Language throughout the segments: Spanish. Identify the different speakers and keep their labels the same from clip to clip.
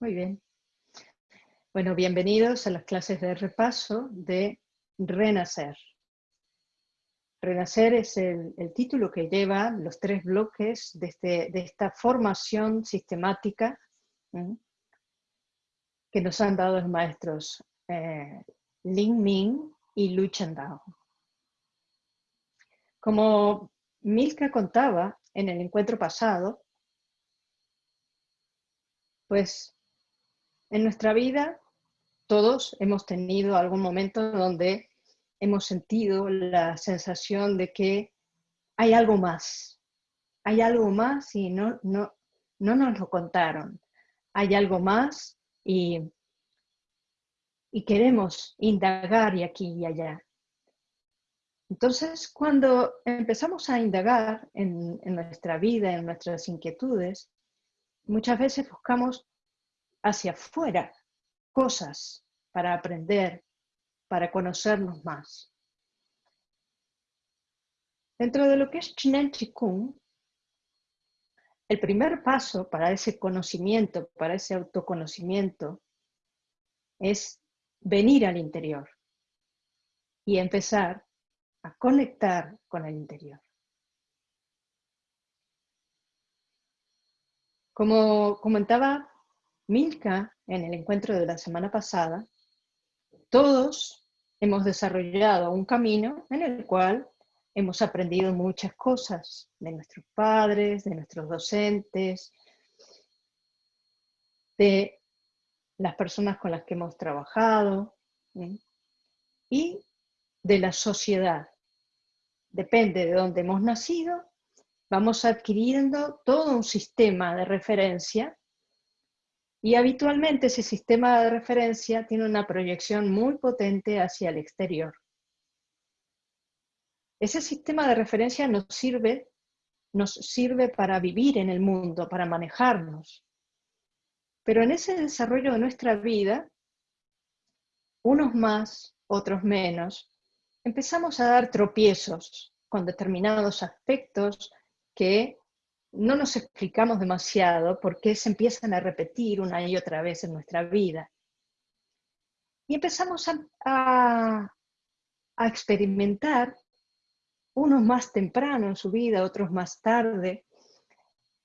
Speaker 1: Muy bien. Bueno, bienvenidos a las clases de repaso de Renacer. Renacer es el, título que lleva los tres bloques de, este, de esta formación sistemática que nos han dado los maestros eh, Ling Ming y Lu Chendao. Como Milka contaba en el encuentro pasado, pues en nuestra vida todos hemos tenido algún momento donde hemos sentido la sensación de que hay algo más, hay algo más y no, no, no nos lo contaron, hay algo más y, y queremos indagar y aquí y allá. Entonces, cuando empezamos a indagar en, nuestra vida, en nuestras inquietudes, muchas veces buscamos hacia afuera cosas para aprender, para conocernos más. Dentro de lo que es Chinen Chikung, el primer paso para ese conocimiento, para ese autoconocimiento, es venir al interior y empezar a conectar con el interior. Como comentaba Milka en el encuentro de la semana pasada, todos hemos desarrollado un camino en el cual hemos aprendido muchas cosas de nuestros padres, de nuestros docentes, de las personas con las que hemos trabajado y de la sociedad. Depende de dónde hemos nacido, vamos adquiriendo todo un sistema de referencia y habitualmente ese sistema de referencia tiene una proyección muy potente hacia el exterior. Ese sistema de referencia nos sirve, nos sirve para vivir en el mundo, para manejarnos. Pero en ese desarrollo de nuestra vida, unos más, otros menos, empezamos a dar tropiezos con determinados aspectos que no nos explicamos demasiado porque se empiezan a repetir una y otra vez en nuestra vida. Y empezamos a, experimentar, unos más temprano en su vida, otros más tarde,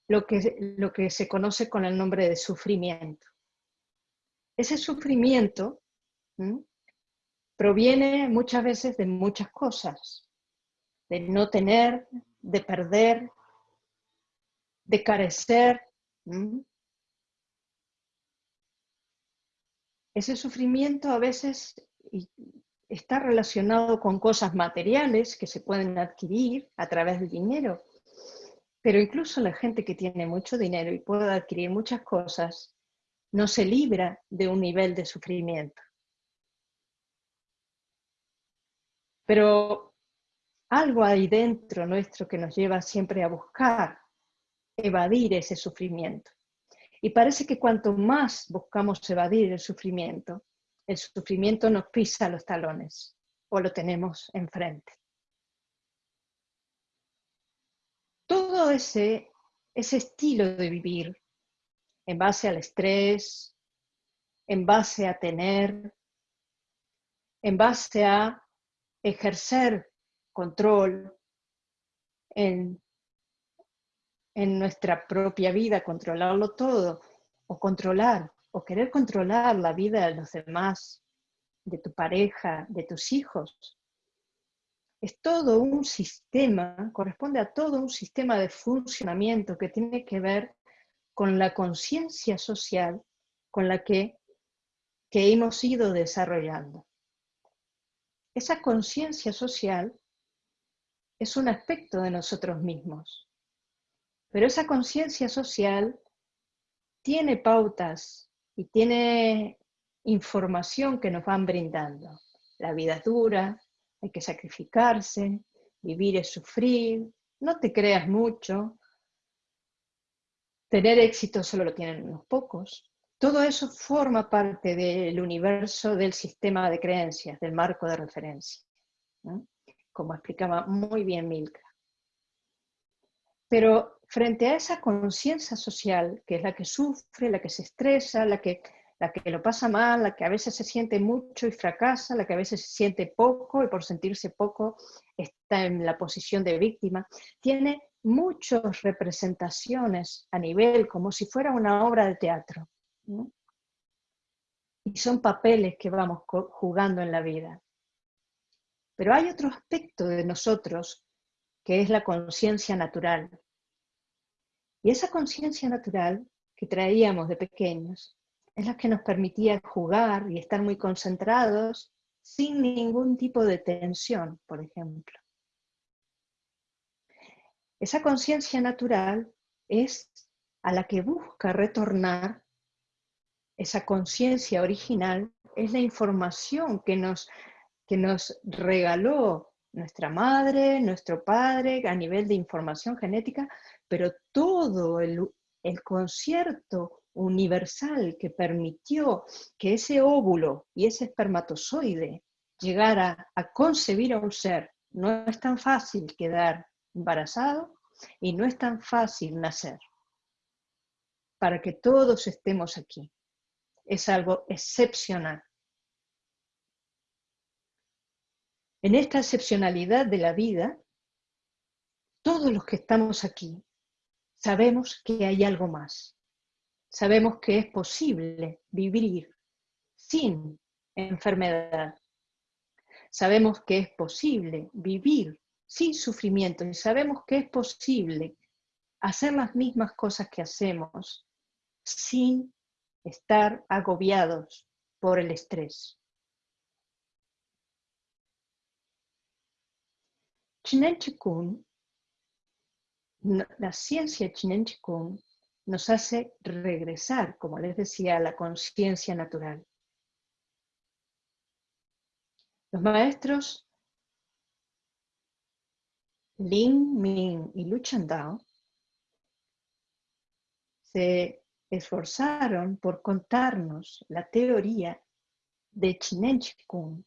Speaker 1: lo que, lo que se conoce con el nombre de sufrimiento. Ese sufrimiento proviene muchas veces de muchas cosas, de no tener, de perder, de carecer. Ese sufrimiento a veces está relacionado con cosas materiales que se pueden adquirir a través del dinero, pero incluso la gente que tiene mucho dinero y puede adquirir muchas cosas, no se libra de un nivel de sufrimiento. Pero algo hay dentro nuestro que nos lleva siempre a buscar, evadir ese sufrimiento. Y parece que cuanto más buscamos evadir el sufrimiento, el sufrimiento nos pisa los talones o lo tenemos enfrente. Todo ese, ese estilo de vivir en base al estrés, en base a tener, en base a ejercer control en, en nuestra propia vida, controlarlo todo, o controlar, o querer controlar la vida de los demás, de tu pareja, de tus hijos. Es todo un sistema, corresponde a todo un sistema de funcionamiento que tiene que ver con la conciencia social con la que, que hemos ido desarrollando. Esa conciencia social es un aspecto de nosotros mismos, pero esa conciencia social tiene pautas y tiene información que nos van brindando. La vida es dura, hay que sacrificarse, vivir es sufrir, no te creas mucho, tener éxito solo lo tienen unos pocos. Todo eso forma parte del universo del sistema de creencias, del marco de referencia, como explicaba muy bien Milka. Pero frente a esa conciencia social, que es la que sufre, la que se estresa, la que, la que lo pasa mal, la que a veces se siente mucho y fracasa, la que a veces se siente poco y por sentirse poco está en la posición de víctima, tiene muchas representaciones a nivel, como si fuera una obra de teatro. Y son papeles que vamos jugando en la vida. Pero hay otro aspecto de nosotros que es la conciencia natural, y esa conciencia natural que traíamos de pequeños es la que nos permitía jugar y estar muy concentrados sin ningún tipo de tensión, por ejemplo. Esa conciencia natural es a la que busca retornar esa conciencia original, es la información que nos, que nos regaló nuestra madre, nuestro padre, a nivel de información genética, pero todo el, concierto universal que permitió que ese óvulo y ese espermatozoide llegara a concebir a un ser, no es tan fácil quedar embarazado y no es tan fácil nacer. Para que todos estemos aquí. Es algo excepcional. En esta excepcionalidad de la vida, todos los que estamos aquí sabemos que hay algo más. Sabemos que es posible vivir sin enfermedad. Sabemos que es posible vivir sin sufrimiento y sabemos que es posible hacer las mismas cosas que hacemos sin estar agobiados por el estrés. Chinen Chikun la ciencia Chinen Chikung nos hace regresar, como les decía, a la conciencia natural. Los maestros Lin, Ming y Lu Chandao se esforzaron por contarnos la teoría de Chinen Chikung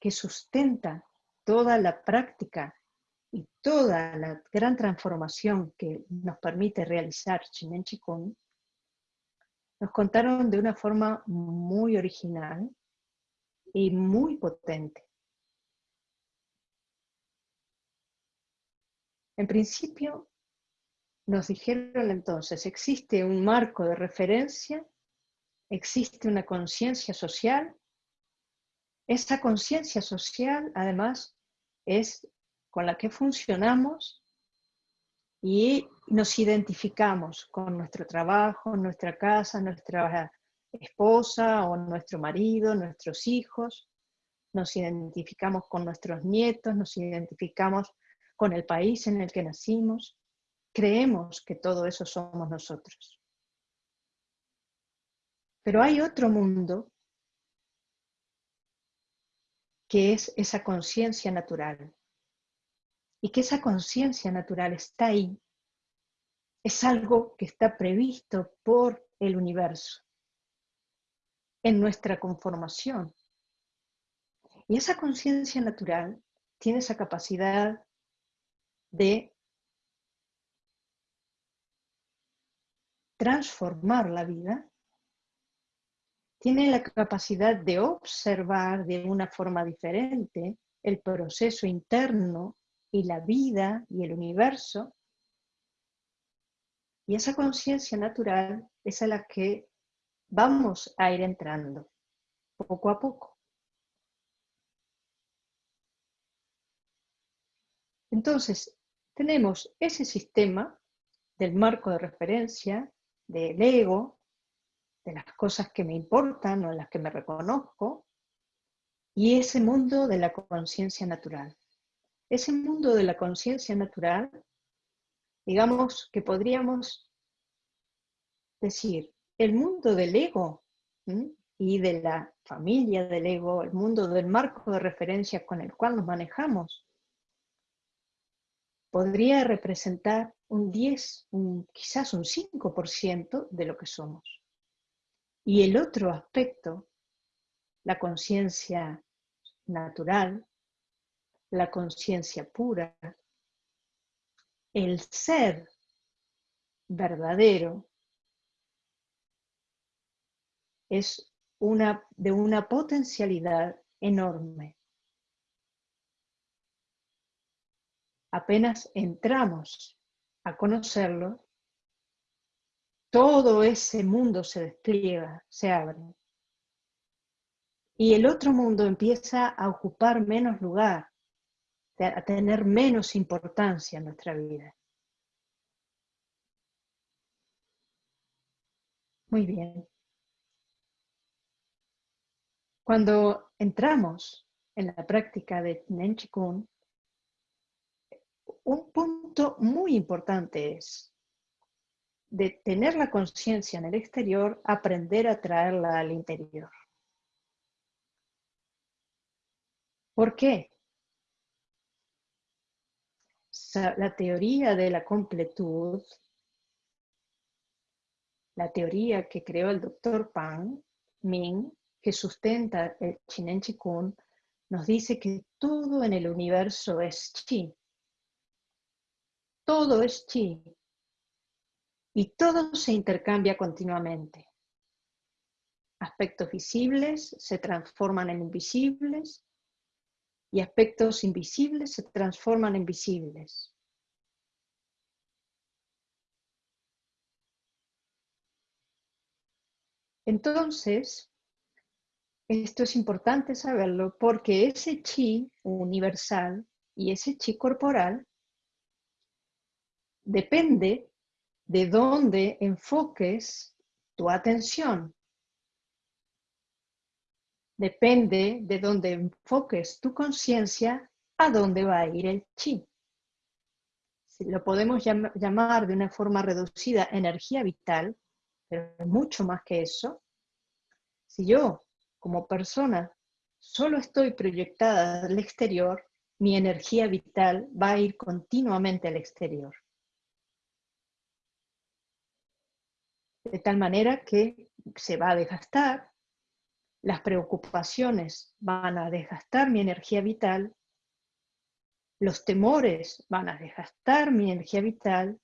Speaker 1: que sustenta toda la práctica y toda la gran transformación que nos permite realizar Chinen Chikung, nos contaron de una forma muy original y muy potente. En principio, nos dijeron entonces, existe un marco de referencia, existe una conciencia social, esa conciencia social además es con la que funcionamos y nos identificamos con nuestro trabajo, nuestra casa, nuestra esposa o nuestro marido, nuestros hijos, nos identificamos con nuestros nietos, nos identificamos con el país en el que nacimos, creemos que todo eso somos nosotros. Pero hay otro mundo que es esa conciencia natural, y que esa conciencia natural está ahí, es algo que está previsto por el universo, en nuestra conformación. Y esa conciencia natural tiene esa capacidad de transformar la vida, tiene la capacidad de observar de una forma diferente el proceso interno y la vida y el universo. Y esa conciencia natural es a la que vamos a ir entrando poco a poco. Entonces, tenemos ese sistema del marco de referencia, del ego, de las cosas que me importan o en las que me reconozco, y ese mundo de la conciencia natural ese mundo de la conciencia natural, digamos que podríamos decir, el mundo del ego y de la familia del ego, el mundo del marco de referencia con el cual nos manejamos, podría representar un 10, quizás un 5% de lo que somos. Y el otro aspecto, la conciencia natural, la conciencia pura, el ser verdadero es una, de una potencialidad enorme. Apenas entramos a conocerlo, todo ese mundo se despliega, se abre. Y el otro mundo empieza a ocupar menos lugar, a tener menos importancia en nuestra vida. Muy bien. Cuando entramos en la práctica de Nen Chikun, un punto muy importante es de tener la conciencia en el exterior, aprender a traerla al interior. ¿Por qué? La teoría de la completud, la teoría que creó el doctor Pan Ming, que sustenta el Chinen Chikun, nos dice que todo en el universo es chi. Todo es chi. Y todo se intercambia continuamente. Aspectos visibles se transforman en invisibles y aspectos invisibles se transforman en visibles. Entonces, esto es importante saberlo porque ese chi universal y ese chi corporal depende de dónde enfoques tu atención. Depende de dónde enfoques tu conciencia, a dónde va a ir el chi. Si lo podemos llamar de una forma reducida energía vital, pero mucho más que eso. Si yo como persona solo estoy proyectada al exterior, mi energía vital va a ir continuamente al exterior. De tal manera que se va a desgastar, las preocupaciones van a desgastar mi energía vital, los temores van a desgastar mi energía vital,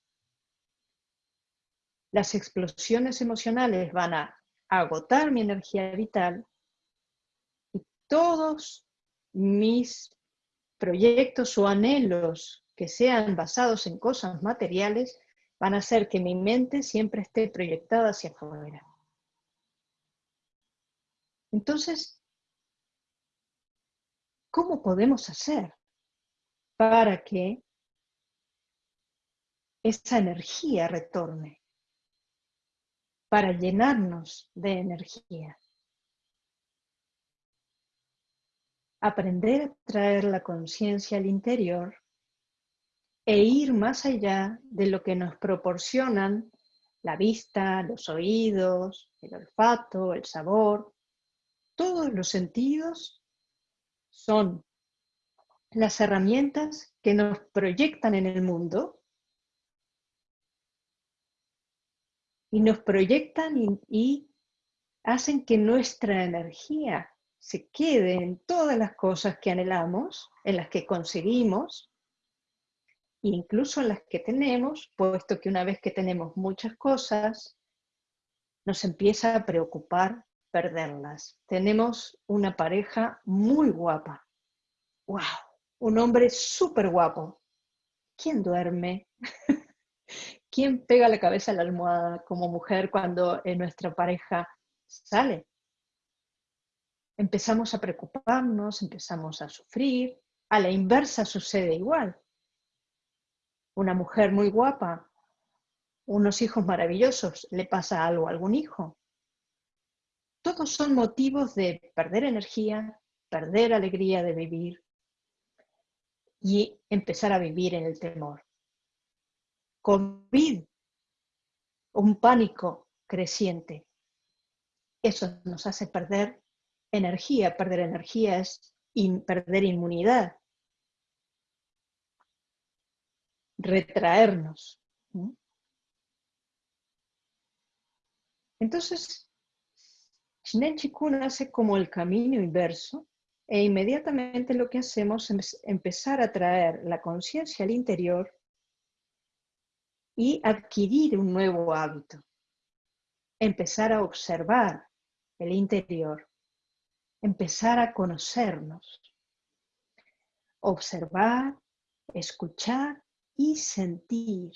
Speaker 1: las explosiones emocionales van a agotar mi energía vital todos mis proyectos o anhelos que sean basados en cosas materiales van a hacer que mi mente siempre esté proyectada hacia afuera. Entonces, ¿cómo podemos hacer para que esa energía retorne? Para llenarnos de energía. aprender a traer la conciencia al interior e ir más allá de lo que nos proporcionan la vista, los oídos, el olfato, el sabor. Todos los sentidos son las herramientas que nos proyectan en el mundo y nos proyectan y, hacen que nuestra energía se quede en todas las cosas que anhelamos, en las que conseguimos, incluso en las que tenemos, puesto que una vez que tenemos muchas cosas, nos empieza a preocupar perderlas. Tenemos una pareja muy guapa. ¡Wow! Un hombre súper guapo. ¿Quién duerme? ¿Quién pega la cabeza a la almohada como mujer cuando nuestra pareja sale? empezamos a preocuparnos, empezamos a sufrir. A la inversa sucede igual. Una mujer muy guapa, unos hijos maravillosos, le pasa algo a algún hijo. Todos son motivos de perder energía, perder alegría de vivir y empezar a vivir en el temor. COVID, un pánico creciente. Eso nos hace perder energía, perder energía es perder inmunidad, retraernos. Entonces, Shinen Chikun hace como el camino inverso e inmediatamente lo que hacemos es empezar a traer la conciencia al interior y adquirir un nuevo hábito. Empezar a observar el interior. Empezar a conocernos. Observar, escuchar y sentir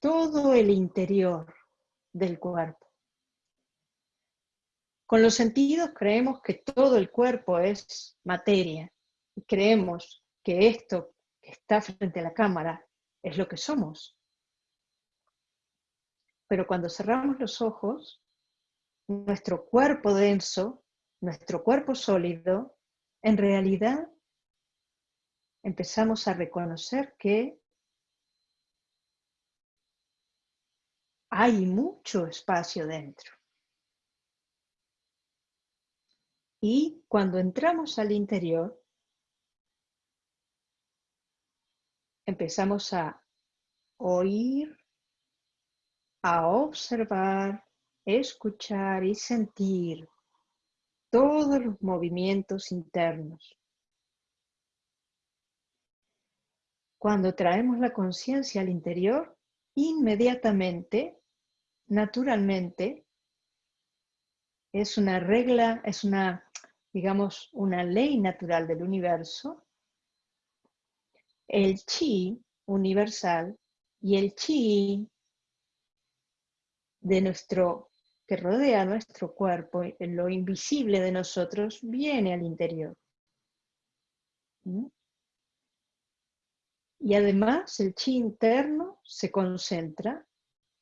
Speaker 1: todo el interior del cuerpo. Con los sentidos creemos que todo el cuerpo es materia y creemos que esto que está frente a la cámara es lo que somos. Pero cuando cerramos los ojos, nuestro cuerpo denso, nuestro cuerpo sólido, en realidad empezamos a reconocer que hay mucho espacio dentro. Y cuando entramos al interior, empezamos a oír, a observar, escuchar y sentir todos los movimientos internos. Cuando traemos la conciencia al interior, inmediatamente, naturalmente, es una regla, es una digamos, una ley natural del universo, el chi universal y el chi de nuestro que rodea nuestro cuerpo, lo invisible de nosotros, viene al interior. ¿Mm? Y además el chi interno se concentra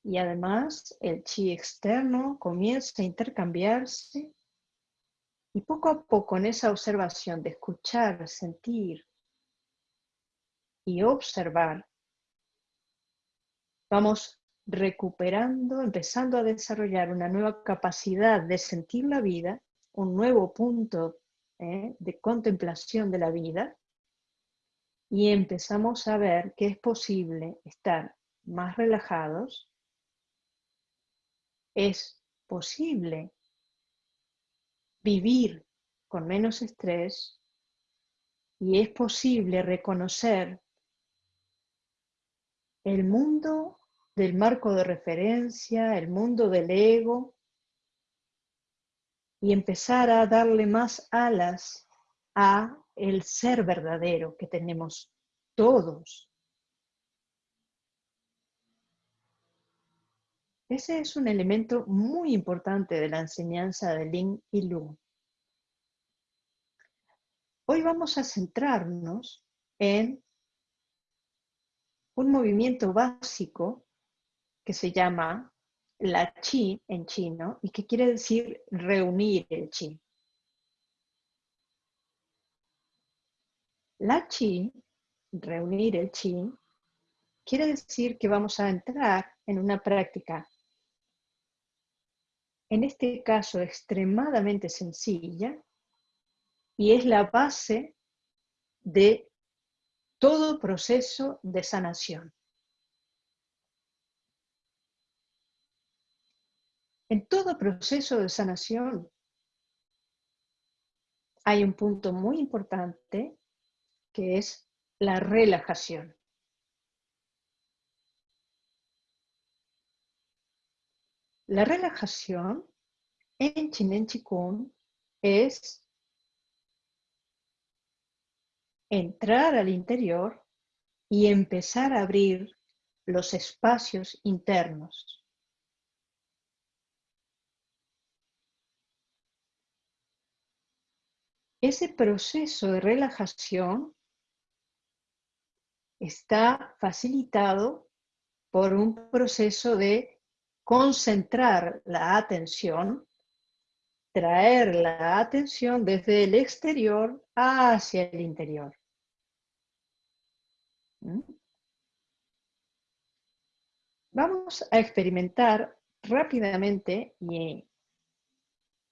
Speaker 1: y además el chi externo comienza a intercambiarse y poco a poco en esa observación de escuchar, sentir y observar, vamos recuperando, empezando a desarrollar una nueva capacidad de sentir la vida, un nuevo punto ¿eh? de contemplación de la vida, y empezamos a ver que es posible estar más relajados, es posible vivir con menos estrés y es posible reconocer el mundo del marco de referencia, el mundo del ego, y empezar a darle más alas a el ser verdadero que tenemos todos. Ese es un elemento muy importante de la enseñanza de Ling y Lu. Hoy vamos a centrarnos en un movimiento básico que se llama la chi en chino y que quiere decir reunir el chi. La chi, reunir el chi, quiere decir que vamos a entrar en una práctica en este caso extremadamente sencilla, y es la base de todo proceso de sanación. En todo proceso de sanación hay un punto muy importante que es la relajación. La relajación en Chinen Chikung es entrar al interior y empezar a abrir los espacios internos. Ese proceso de relajación está facilitado por un proceso de concentrar la atención, traer la atención desde el exterior hacia el interior. ¿Mm? Vamos a experimentar rápidamente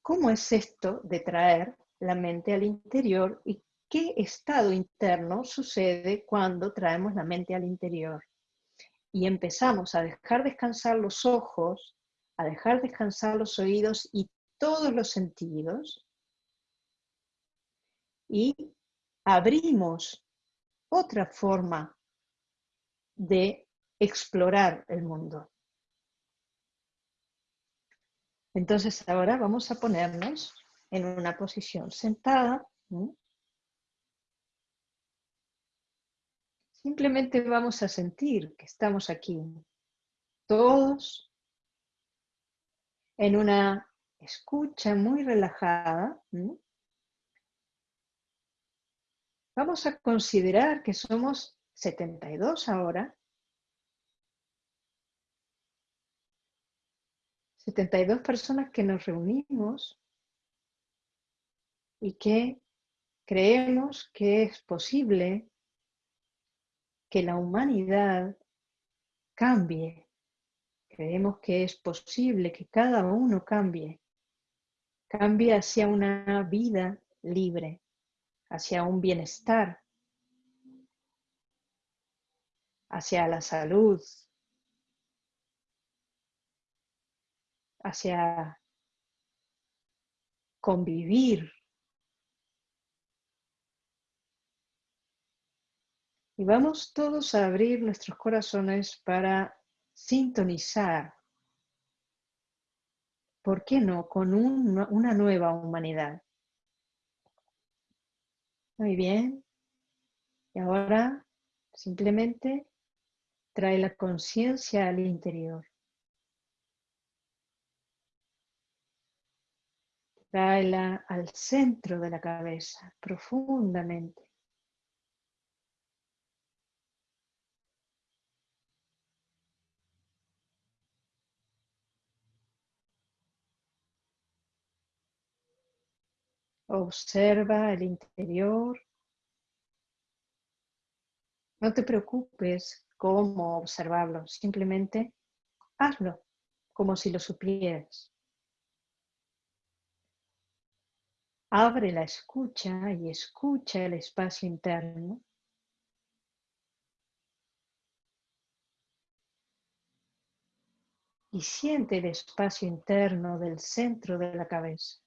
Speaker 1: cómo es esto de traer la mente al interior y qué estado interno sucede cuando traemos la mente al interior y empezamos a dejar descansar los ojos, a dejar descansar los oídos y todos los sentidos, y abrimos otra forma de explorar el mundo. Entonces ahora vamos a ponernos en una posición sentada. Simplemente vamos a sentir que estamos aquí, todos en una escucha muy relajada. Vamos a considerar que somos 72 ahora 72 personas que nos reunimos y que creemos que es posible que la humanidad cambie. Creemos que es posible que cada uno cambie. Cambie hacia una vida libre, hacia un bienestar, hacia la salud, hacia convivir. Y vamos todos a abrir nuestros corazones para sintonizar, ¿por qué no?, con una nueva humanidad. Muy bien. Y ahora simplemente trae la conciencia al interior. Tráela al centro de la cabeza, profundamente. Observa el interior. No te preocupes cómo observarlo, simplemente hazlo como si lo supieras. Abre la escucha y escucha el espacio interno. Y siente el espacio interno del centro de la cabeza.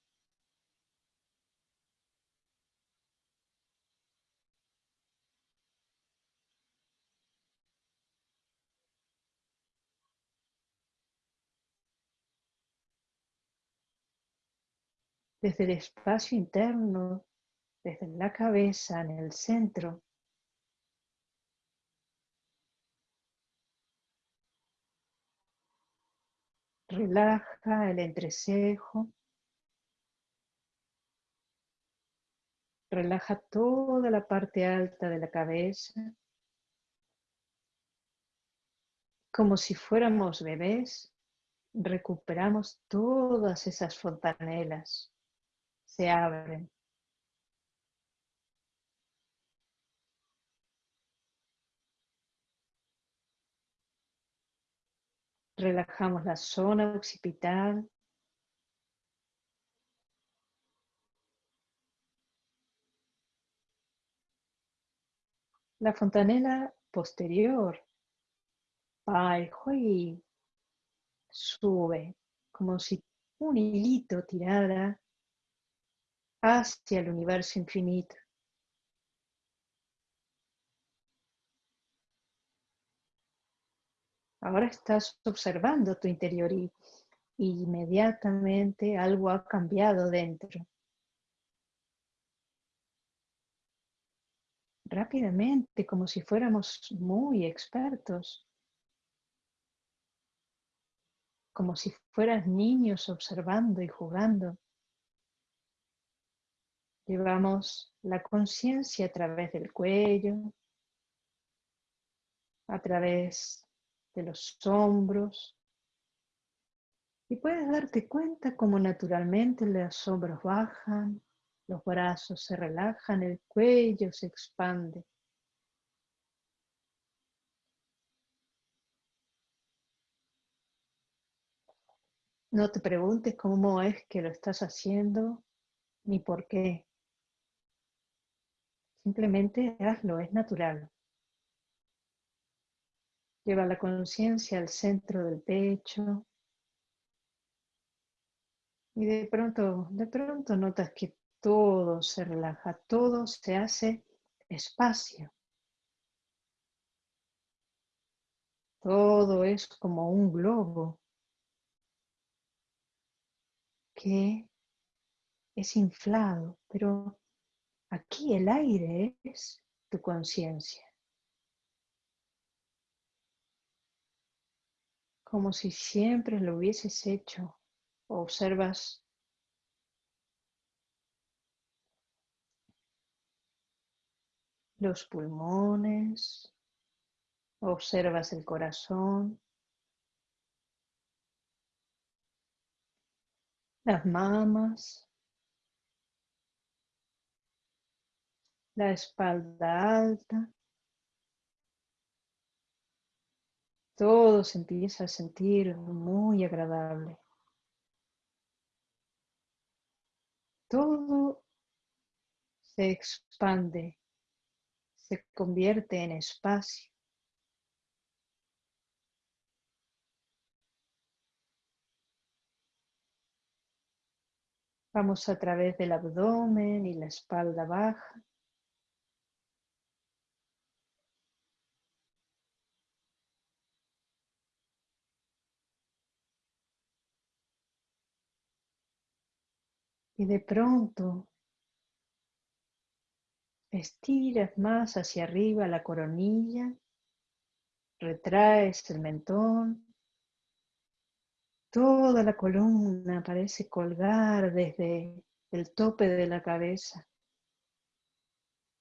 Speaker 1: Desde el espacio interno, desde la cabeza, en el centro. Relaja el entrecejo. Relaja toda la parte alta de la cabeza. Como si fuéramos bebés, recuperamos todas esas fontanelas se abren. Relajamos la zona occipital. La fontanela posterior. y sube como si un hilito tirara hacia el universo infinito. Ahora estás observando tu interior y inmediatamente algo ha cambiado dentro. Rápidamente, como si fuéramos muy expertos. Como si fueras niños observando y jugando. Llevamos la conciencia a través del cuello, a través de los hombros. Y puedes darte cuenta cómo naturalmente los hombros bajan, los brazos se relajan, el cuello se expande. No te preguntes cómo es que lo estás haciendo ni por qué. Simplemente hazlo, es natural. Lleva la conciencia al centro del pecho. Y de pronto, de pronto notas que todo se relaja, todo se hace espacio. Todo es como un globo que es inflado, pero aquí el aire es tu conciencia. Como si siempre lo hubieses hecho. Observas los pulmones, observas el corazón, las mamas, la espalda alta. Todo se empieza a sentir muy agradable. Todo se expande, se convierte en espacio. Vamos a través del abdomen y la espalda baja. Y de pronto estiras más hacia arriba la coronilla, retraes el mentón, Toda la columna parece colgar desde el tope de la cabeza.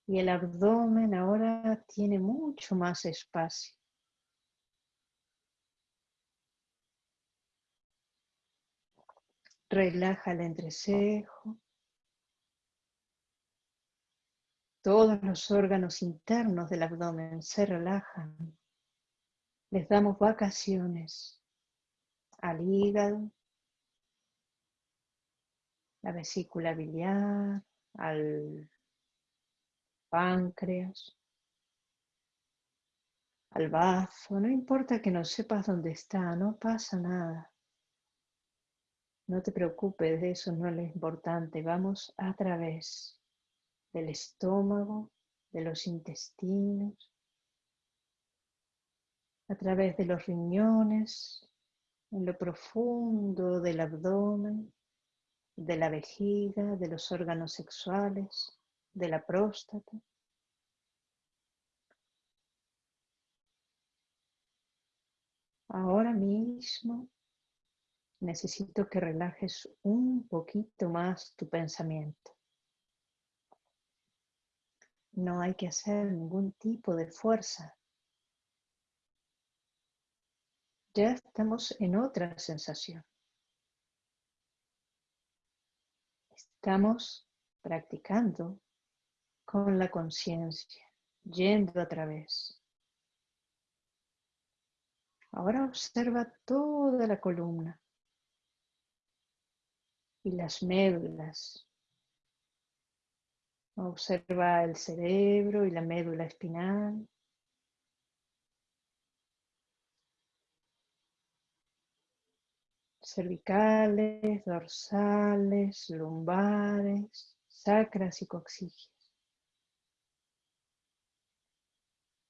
Speaker 1: Y el abdomen ahora tiene mucho más espacio. Relaja el entrecejo. Todos los órganos internos del abdomen se relajan. Les damos vacaciones al hígado, la vesícula biliar, al páncreas, al bazo. No importa que no sepas dónde está, no pasa nada. No te preocupes, eso no es importante. Vamos a través del estómago, de los intestinos, a través de los riñones, en lo profundo del abdomen, de la vejiga, de los órganos sexuales, de la próstata. Ahora mismo necesito que relajes un poquito más tu pensamiento. No hay que hacer ningún tipo de fuerza. ya estamos en otra sensación. Estamos practicando con la conciencia, yendo a través. Ahora observa toda la columna y las médulas. Observa el cerebro y la médula espinal. cervicales, dorsales, lumbares, sacras y coxígeas.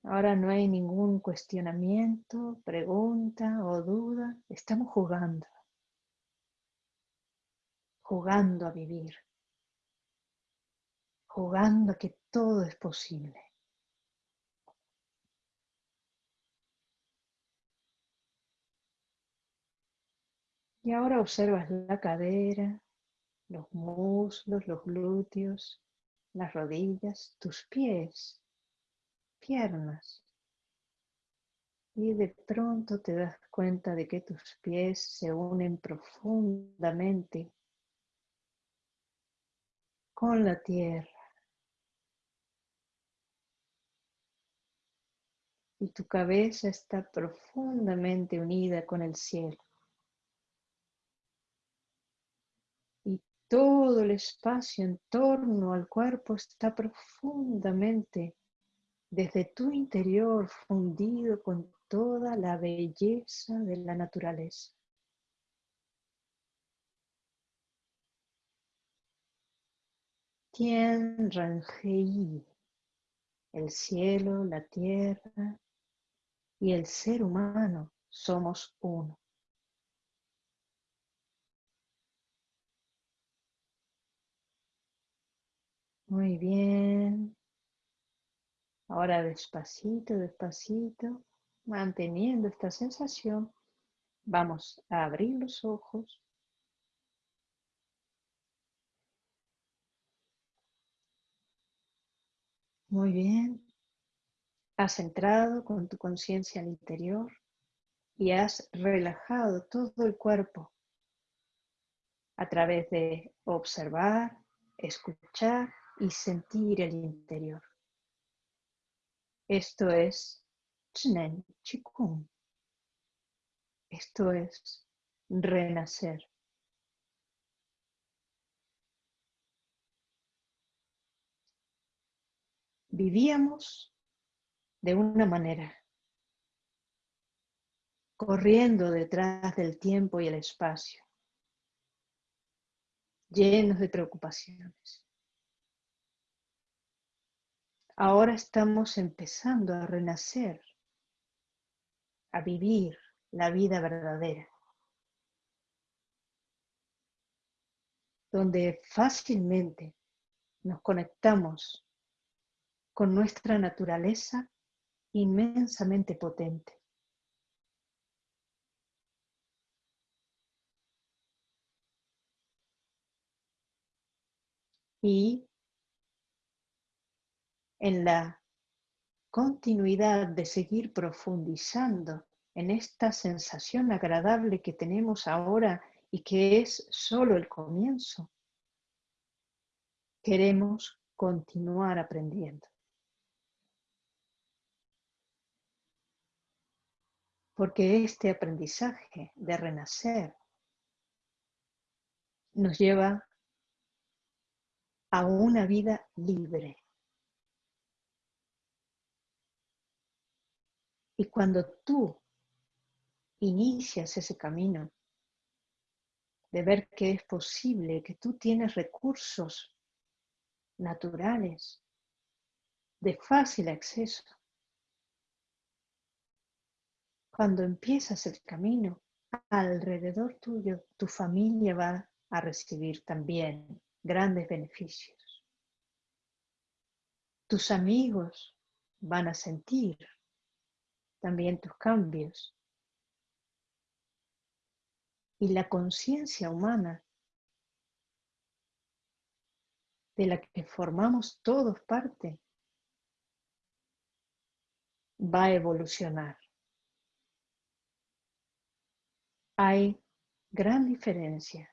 Speaker 1: Ahora no hay ningún cuestionamiento, pregunta o duda. Estamos jugando. Jugando a vivir. Jugando a que todo es posible. Y ahora observas la cadera, los muslos, los glúteos, las rodillas, tus pies, piernas. Y de pronto te das cuenta de que tus pies se unen profundamente con la tierra. Y tu cabeza está profundamente unida con el cielo. Todo el espacio en torno al cuerpo está profundamente desde tu interior fundido con toda la belleza de la naturaleza. Tien Ranjei, el cielo, la tierra, y el ser humano somos uno. Muy bien. Ahora despacito, despacito, manteniendo esta sensación, vamos a abrir los ojos. Muy bien. Has entrado con tu conciencia al interior y has relajado todo el cuerpo a través de observar, escuchar y sentir el interior. Esto es Chnen Chikung. Esto es renacer. Vivíamos de una manera, corriendo detrás del tiempo y el espacio, llenos de preocupaciones. Ahora estamos empezando a renacer, a vivir la vida verdadera, donde fácilmente nos conectamos con nuestra naturaleza inmensamente potente. Y en la continuidad de seguir profundizando en esta sensación agradable que tenemos ahora y que es solo el comienzo, queremos continuar aprendiendo. Porque este aprendizaje de renacer nos lleva a una vida libre. Y cuando tú inicias ese camino de ver que es posible, que tú tienes recursos naturales de fácil acceso, cuando empiezas el camino, alrededor tuyo, tu familia va a recibir también grandes beneficios. Tus amigos van a sentir también tus cambios. Y la conciencia humana de la que formamos todos parte va a evolucionar. Hay gran diferencia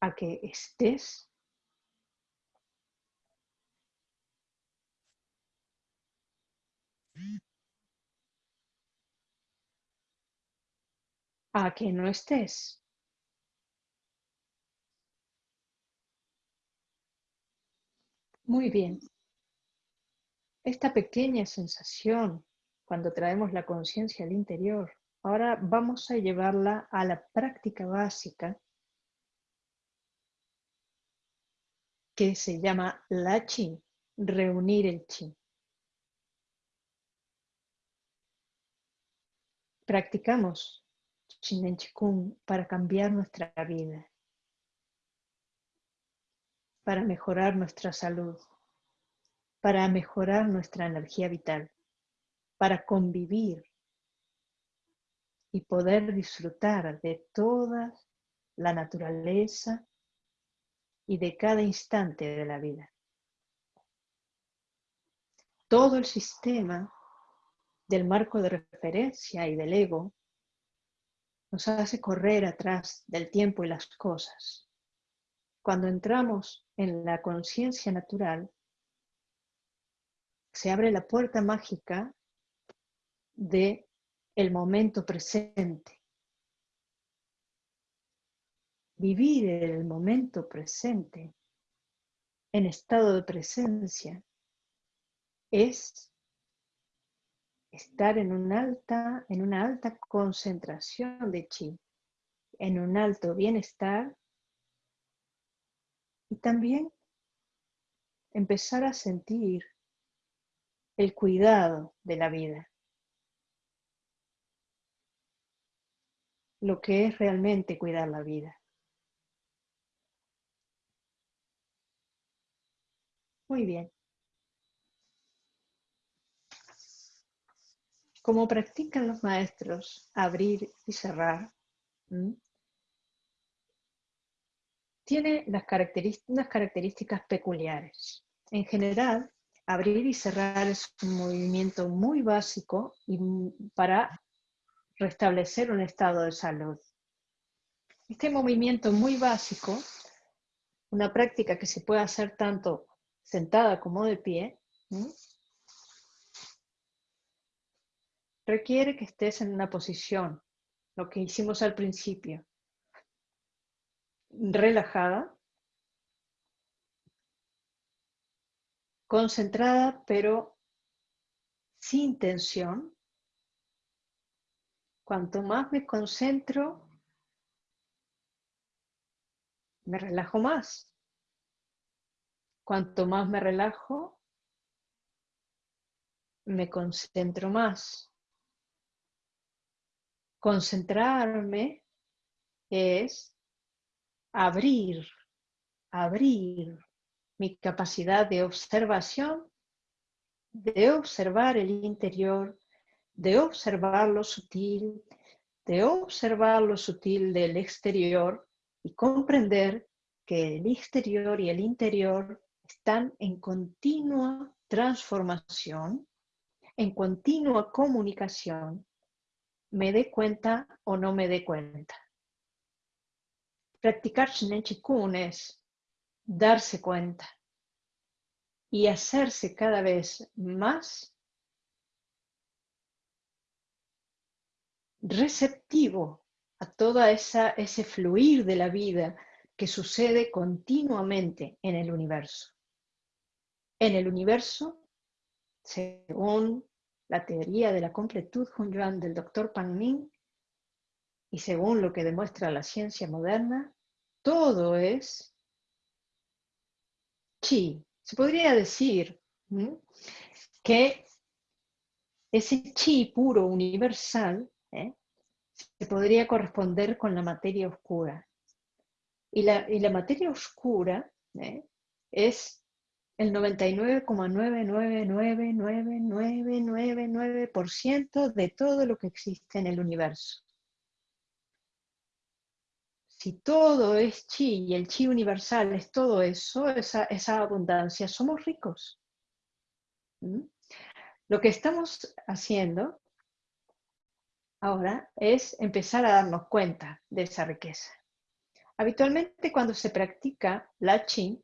Speaker 1: a que estés a que no estés. Muy bien. Esta pequeña sensación, cuando traemos la conciencia al interior, ahora vamos a llevarla a la práctica básica que se llama la chi, reunir el chi. Practicamos Chinen Chikung para cambiar nuestra vida, para mejorar nuestra salud, para mejorar nuestra energía vital, para convivir y poder disfrutar de toda la naturaleza y de cada instante de la vida. Todo el sistema del marco de referencia y del ego nos hace correr atrás del tiempo y las cosas. Cuando entramos en la conciencia natural, se abre la puerta mágica de el momento presente. Vivir el momento presente en estado de presencia es estar en, alta, en una alta concentración de chi, en un alto bienestar y también empezar a sentir el cuidado de la vida. Lo que es realmente cuidar la vida. Muy bien. Como practican los maestros abrir y cerrar, tiene las unas características peculiares. En general, abrir y cerrar es un movimiento muy básico y para restablecer un estado de salud. Este movimiento muy básico, una práctica que se puede hacer tanto sentada como de pie, requiere que estés en una posición, lo que hicimos al principio, relajada, concentrada pero sin tensión. Cuanto más me concentro, me relajo más. Cuanto más me relajo, me concentro más. Concentrarme es abrir, abrir mi capacidad de observación, de observar el interior, de observar lo sutil, de observar lo sutil del exterior y comprender que el exterior y el interior están en continua transformación, en continua comunicación, me dé cuenta o no me dé cuenta. Practicar Shinen Chikun es darse cuenta y hacerse cada vez más receptivo a esa ese fluir de la vida que sucede continuamente en el universo. En el universo, según la teoría de la completud Hunyuan del doctor Pan Ning, y según lo que demuestra la ciencia moderna, todo es chi. Se podría decir que ese chi puro universal ¿eh? se podría corresponder con la materia oscura. Y la, materia oscura ¿eh? es el 99,9999999% de todo lo que existe en el universo. Si todo es chi y el chi universal es todo eso, esa, abundancia, somos ricos. ¿Mm? Lo que estamos haciendo ahora es empezar a darnos cuenta de esa riqueza. Habitualmente cuando se practica la chi,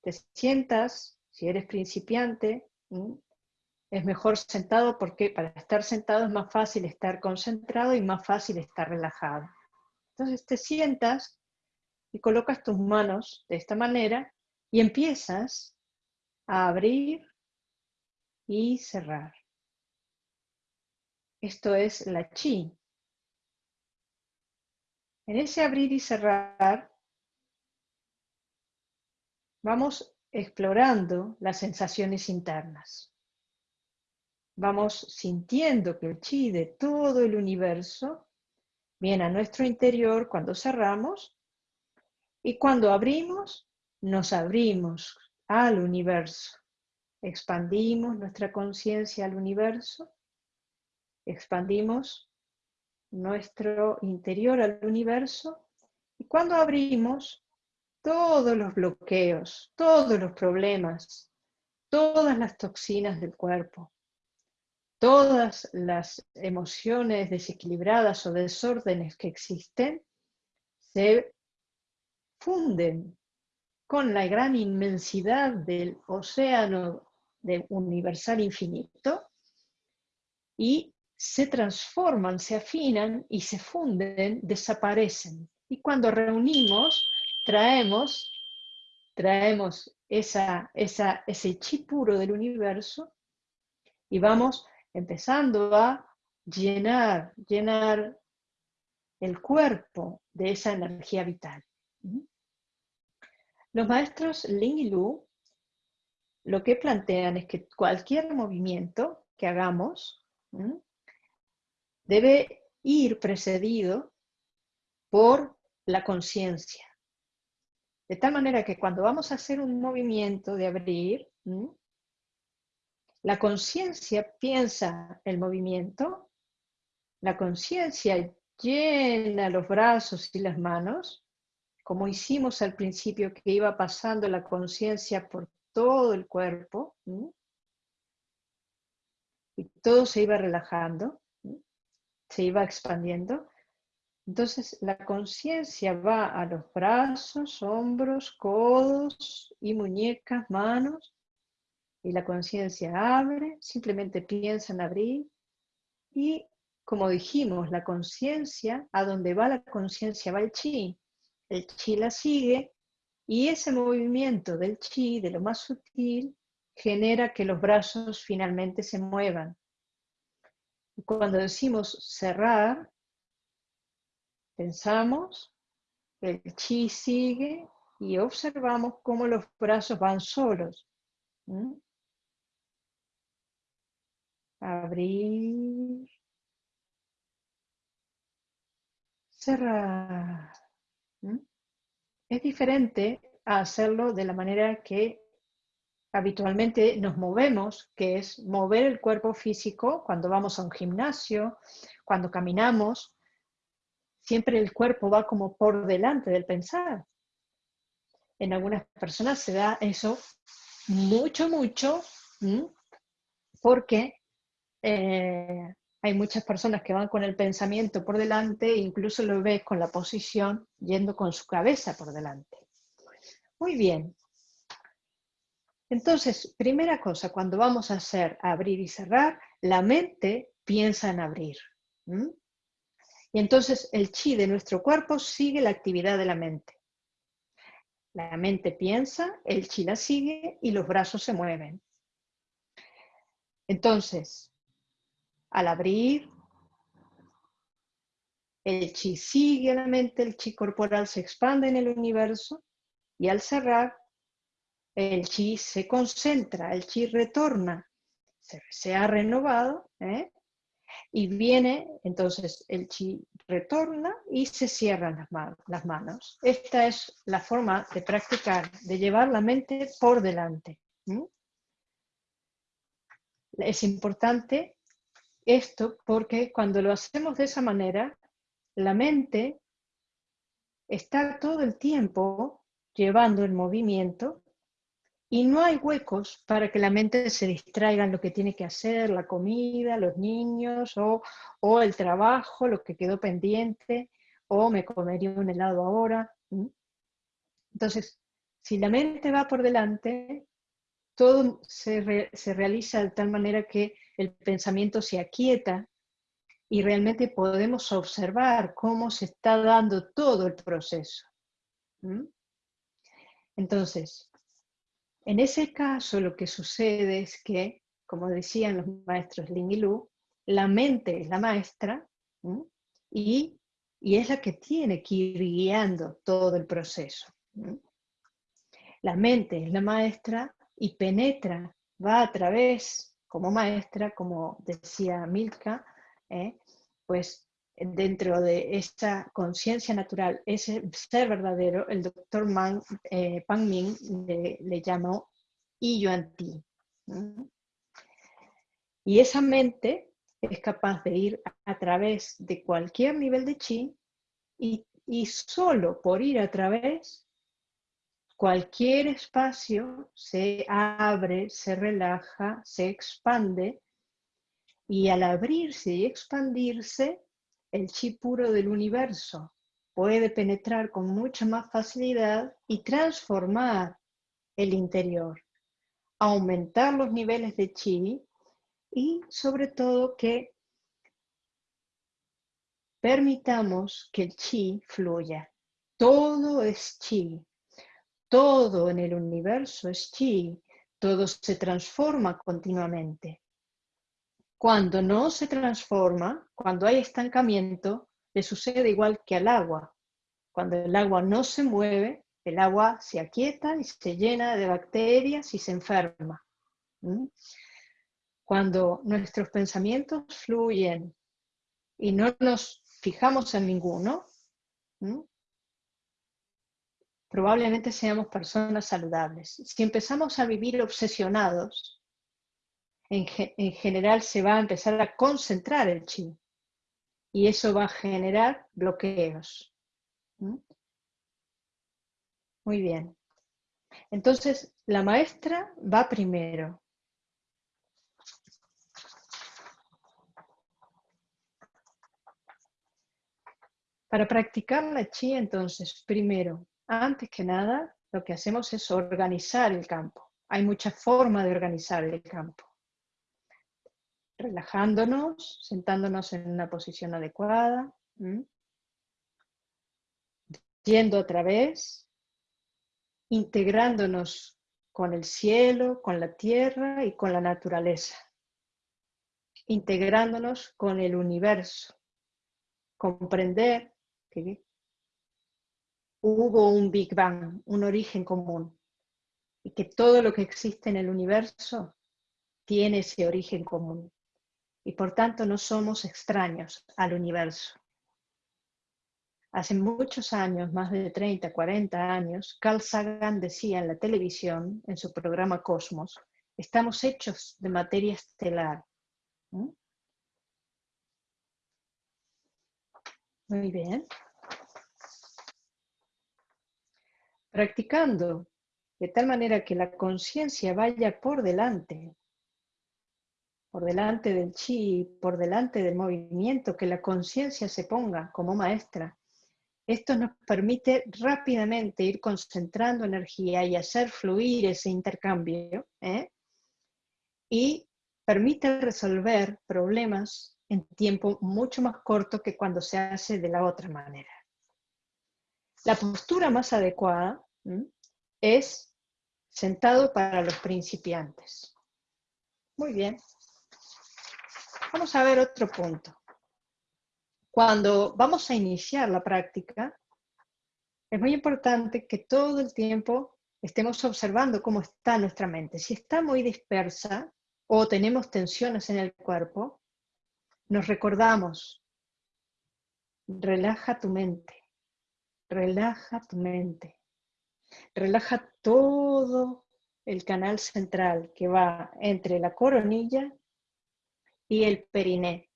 Speaker 1: te sientas, si eres principiante, es mejor sentado porque para estar sentado es más fácil estar concentrado y más fácil estar relajado. Entonces te sientas y colocas tus manos de esta manera y empiezas a abrir y cerrar. Esto es la chi. En ese abrir y cerrar vamos explorando las sensaciones internas. Vamos sintiendo que el chi de todo el universo viene a nuestro interior cuando cerramos y cuando abrimos, nos abrimos al universo. Expandimos nuestra conciencia al universo, expandimos nuestro interior al universo y cuando abrimos, todos los bloqueos, todos los problemas, todas las toxinas del cuerpo, todas las emociones desequilibradas o desórdenes que existen, se funden con la gran inmensidad del océano de universal infinito y se transforman, se afinan y se funden, desaparecen. Y cuando reunimos, traemos, traemos esa, ese chi puro del universo y vamos empezando a llenar, llenar el cuerpo de esa energía vital. Los maestros Ling y Lu lo que plantean es que cualquier movimiento que hagamos debe ir precedido por la conciencia. De tal manera que cuando vamos a hacer un movimiento de abrir, la conciencia piensa el movimiento, la conciencia llena los brazos y las manos, como hicimos al principio que iba pasando la conciencia por todo el cuerpo, y todo se iba relajando, se iba expandiendo. Entonces la conciencia va a los brazos, hombros, codos y muñecas, manos, y la conciencia abre, simplemente piensa en abrir, y como dijimos, la conciencia, a donde va la conciencia va el chi, el chi la sigue, y ese movimiento del chi, de lo más sutil, genera que los brazos finalmente se muevan. Cuando decimos cerrar, pensamos, el chi sigue y observamos cómo los brazos van solos. Abrir. Cerrar. Es diferente a hacerlo de la manera que habitualmente nos movemos, que es mover el cuerpo físico cuando vamos a un gimnasio, cuando caminamos, siempre el cuerpo va como por delante del pensar. En algunas personas se da eso mucho, mucho, porque eh, hay muchas personas que van con el pensamiento por delante incluso lo ves con la posición yendo con su cabeza por delante. Muy bien, entonces, primera cosa, cuando vamos a hacer abrir y cerrar, la mente piensa en abrir. Y entonces el chi de nuestro cuerpo sigue la actividad de la mente. La mente piensa, el chi la sigue y los brazos se mueven. Entonces, al abrir, el chi sigue la mente, el chi corporal se expande en el universo y al cerrar, el chi se concentra, el chi retorna, se, ha renovado, ¿eh? y viene, entonces el chi retorna y se cierran las, manos. Esta es la forma de practicar, de llevar la mente por delante. Es importante esto porque cuando lo hacemos de esa manera, la mente está todo el tiempo llevando el movimiento y no hay huecos para que la mente se distraiga en lo que tiene que hacer, la comida, los niños, o, el trabajo, lo que quedó pendiente, o me comería un helado ahora. Entonces, si la mente va por delante, todo se, se realiza de tal manera que el pensamiento se aquieta y realmente podemos observar cómo se está dando todo el proceso. Entonces, en ese caso lo que sucede es que, como decían los maestros Ling y Lu, la mente es la maestra y, es la que tiene que ir guiando todo el proceso. La mente es la maestra y penetra, va a través, como maestra, como decía Milka, ¿eh? pues dentro de esta conciencia natural, ese ser verdadero, el doctor Man, eh, Pan Ming le, llamó I Yuan Ti. Y esa mente es capaz de ir a, través de cualquier nivel de chi y, y solo por ir a través, cualquier espacio se abre, se relaja, se expande y al abrirse y expandirse, el chi puro del universo puede penetrar con mucha más facilidad y transformar el interior, aumentar los niveles de chi y sobre todo que permitamos que el chi fluya. Todo es chi, todo en el universo es chi, todo se transforma continuamente. Cuando no se transforma, cuando hay estancamiento, le sucede igual que al agua. Cuando el agua no se mueve, el agua se aquieta y se llena de bacterias y se enferma. Cuando nuestros pensamientos fluyen y no nos fijamos en ninguno, probablemente seamos personas saludables. Si empezamos a vivir obsesionados, en, general se va a empezar a concentrar el chi y eso va a generar bloqueos. Muy bien. Entonces, la maestra va primero. Para practicar la chi, entonces, primero, antes que nada, lo que hacemos es organizar el campo. Hay muchas formas de organizar el campo. Relajándonos, sentándonos en una posición adecuada, yendo a través, integrándonos con el cielo, con la tierra y con la naturaleza, integrándonos con el universo, comprender que hubo un Big Bang, un origen común, y que todo lo que existe en el universo tiene ese origen común, y por tanto no somos extraños al universo. Hace muchos años, más de 30, 40 años, Carl Sagan decía en la televisión, en su programa Cosmos, estamos hechos de materia estelar. Muy bien. practicando de tal manera que la conciencia vaya por delante, por delante del chi, por delante del movimiento, que la conciencia se ponga como maestra. Esto nos permite rápidamente ir concentrando energía y hacer fluir ese intercambio ¿eh? y permite resolver problemas en tiempo mucho más corto que cuando se hace de la otra manera. La postura más adecuada es sentado para los principiantes. Muy bien. Vamos a ver otro punto. Cuando vamos a iniciar la práctica, es muy importante que todo el tiempo estemos observando cómo está nuestra mente. Si está muy dispersa o tenemos tensiones en el cuerpo, nos recordamos, relaja tu mente, relaja tu mente. Relaja todo el canal central que va entre la coronilla y el periné.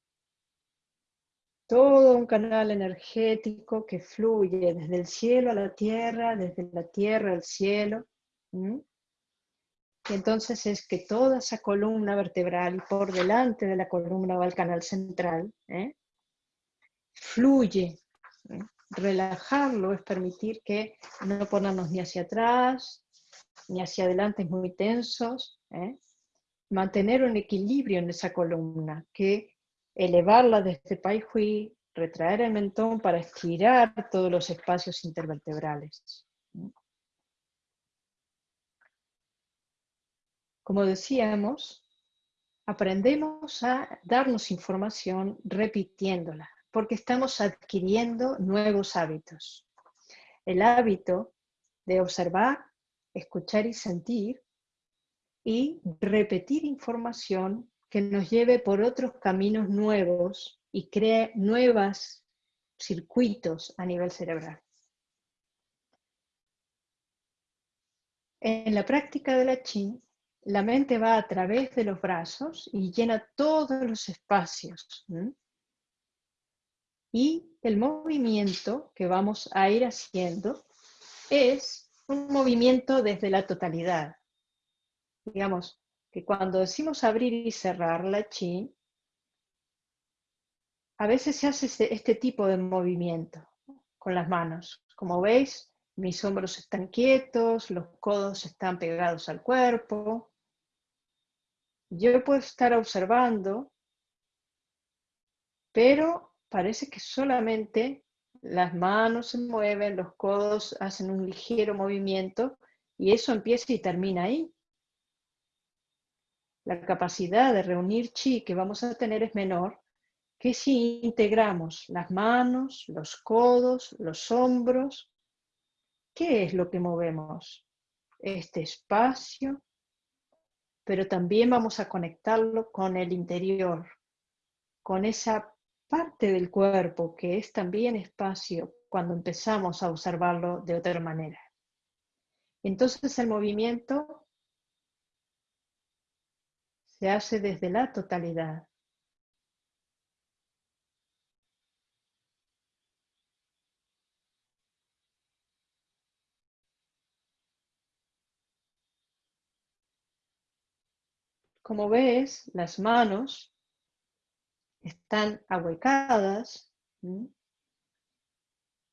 Speaker 1: Todo un canal energético que fluye desde el cielo a la tierra, desde la tierra al cielo. Y entonces es que toda esa columna vertebral y por delante de la columna va el canal central, ¿eh? fluye relajarlo es permitir que no ponernos ni hacia atrás, ni hacia adelante muy tensos. ¿eh? Mantener un equilibrio en esa columna, que elevarla desde Pai Hui, retraer el mentón para estirar todos los espacios intervertebrales. Como decíamos, aprendemos a darnos información repitiéndola porque estamos adquiriendo nuevos hábitos. El hábito de observar, escuchar y sentir y repetir información que nos lleve por otros caminos nuevos y cree nuevos circuitos a nivel cerebral. En la práctica de la Qi, la mente va a través de los brazos y llena todos los espacios. Y el movimiento que vamos a ir haciendo es un movimiento desde la totalidad. Digamos que cuando decimos abrir y cerrar la chi, a veces se hace este, este tipo de movimiento con las manos. Como veis, mis hombros están quietos, los codos están pegados al cuerpo. Yo puedo estar observando, pero parece que solamente las manos se mueven, los codos hacen un ligero movimiento y eso empieza y termina ahí. La capacidad de reunir chi que vamos a tener es menor que si integramos las manos, los codos, los hombros. ¿Qué es lo que movemos? Este espacio, pero también vamos a conectarlo con el interior, con esa parte del cuerpo que es también espacio cuando empezamos a observarlo de otra manera. Entonces el movimiento se hace desde la totalidad. Como ves, las manos están ahuecadas,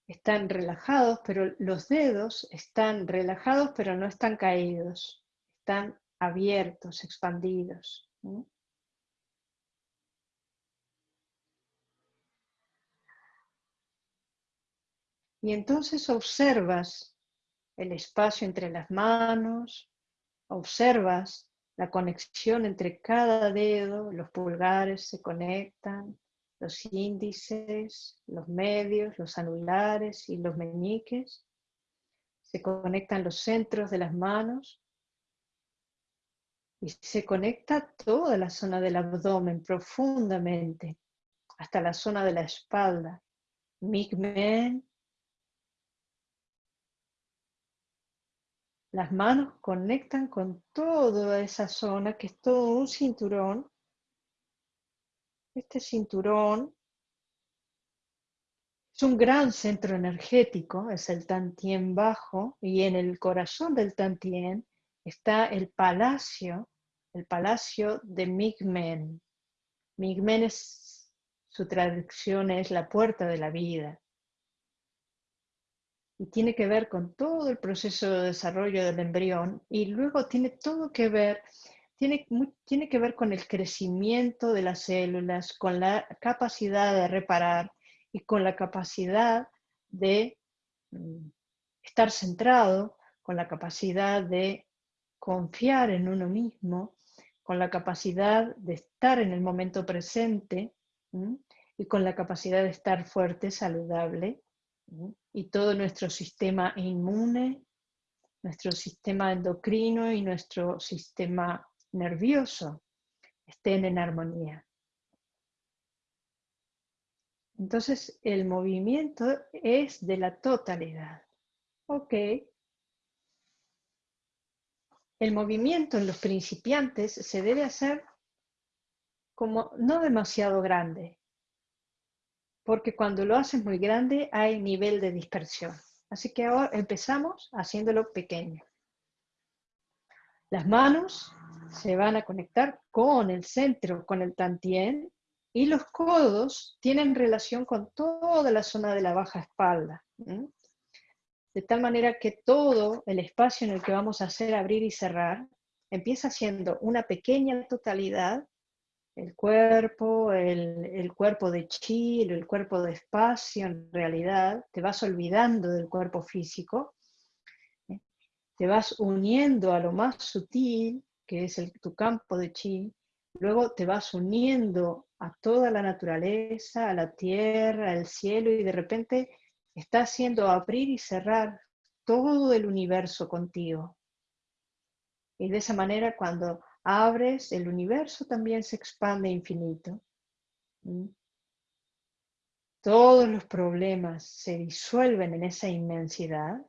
Speaker 1: están relajados, pero los dedos están relajados, pero no están caídos, están abiertos, expandidos. Y entonces observas el espacio entre las manos, observas la conexión entre cada dedo, los pulgares se conectan, los índices, los medios, los anulares y los meñiques. Se conectan los centros de las manos y se conecta toda la zona del abdomen profundamente hasta la zona de la espalda. Migmen. Las manos conectan con toda esa zona que es todo un cinturón este cinturón es un gran centro energético, es el Tantien bajo, y en el corazón del Tantien está el palacio, el palacio de Migmen. Migmen es, su traducción es la puerta de la vida. Y tiene que ver con todo el proceso de desarrollo del embrión y luego tiene todo que ver tiene, tiene que ver con el crecimiento de las células, con la capacidad de reparar y con la capacidad de mm, estar centrado, con la capacidad de confiar en uno mismo, con la capacidad de estar en el momento presente y con la capacidad de estar fuerte, saludable. Y todo nuestro sistema inmune, nuestro sistema endocrino y nuestro sistema nervioso estén en armonía. Entonces el movimiento es de la totalidad. Ok. El movimiento en los principiantes se debe hacer como no demasiado grande, porque cuando lo haces muy grande hay nivel de dispersión. Así que ahora empezamos haciéndolo pequeño. Las manos se van a conectar con el centro, con el tantien, y los codos tienen relación con toda la zona de la baja espalda. De tal manera que todo el espacio en el que vamos a hacer abrir y cerrar empieza siendo una pequeña totalidad, el cuerpo, el, cuerpo de chi, el cuerpo de espacio, en realidad, te vas olvidando del cuerpo físico, ¿eh? te vas uniendo a lo más sutil, que es tu campo de chi, luego te vas uniendo a toda la naturaleza, a la tierra, al cielo, y de repente está haciendo abrir y cerrar todo el universo contigo. Y de esa manera cuando abres, el universo también se expande infinito. ¿Mm? Todos los problemas se disuelven en esa inmensidad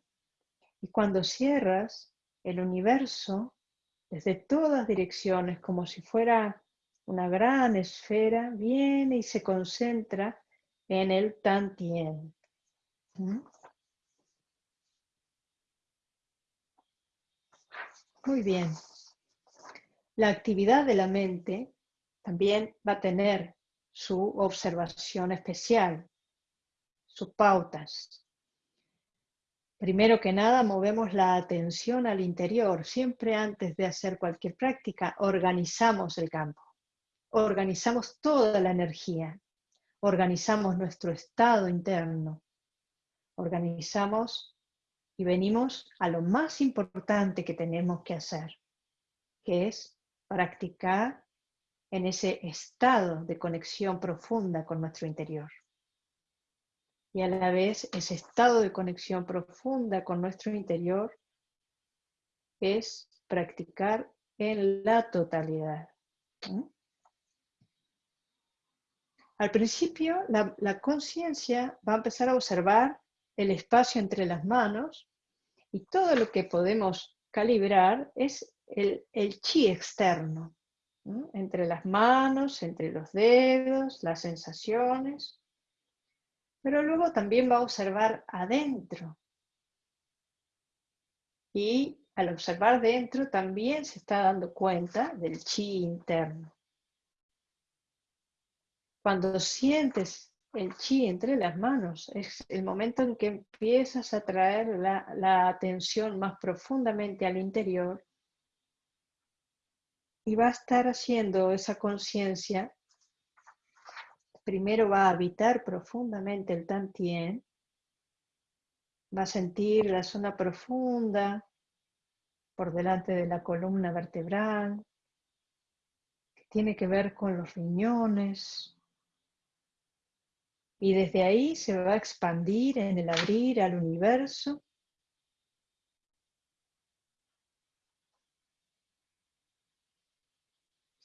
Speaker 1: y cuando cierras, el universo desde todas direcciones, como si fuera una gran esfera, viene y se concentra en el Tantien. Muy bien. La actividad de la mente también va a tener su observación especial, sus pautas. Primero que nada, movemos la atención al interior. Siempre antes de hacer cualquier práctica, organizamos el campo. Organizamos toda la energía. Organizamos nuestro estado interno. Organizamos y venimos a lo más importante que tenemos que hacer, que es practicar en ese estado de conexión profunda con nuestro interior y a la vez ese estado de conexión profunda con nuestro interior es practicar en la totalidad. Al principio, la, conciencia va a empezar a observar el espacio entre las manos y todo lo que podemos calibrar es el, chi externo, entre las manos, entre los dedos, las sensaciones. Pero luego también va a observar adentro. Y al observar dentro también se está dando cuenta del chi interno. Cuando sientes el chi entre las manos, es el momento en que empiezas a traer la, atención más profundamente al interior y va a estar haciendo esa conciencia. Primero va a habitar profundamente el Tantien, va a sentir la zona profunda por delante de la columna vertebral, que tiene que ver con los riñones, y desde ahí se va a expandir en el abrir al universo.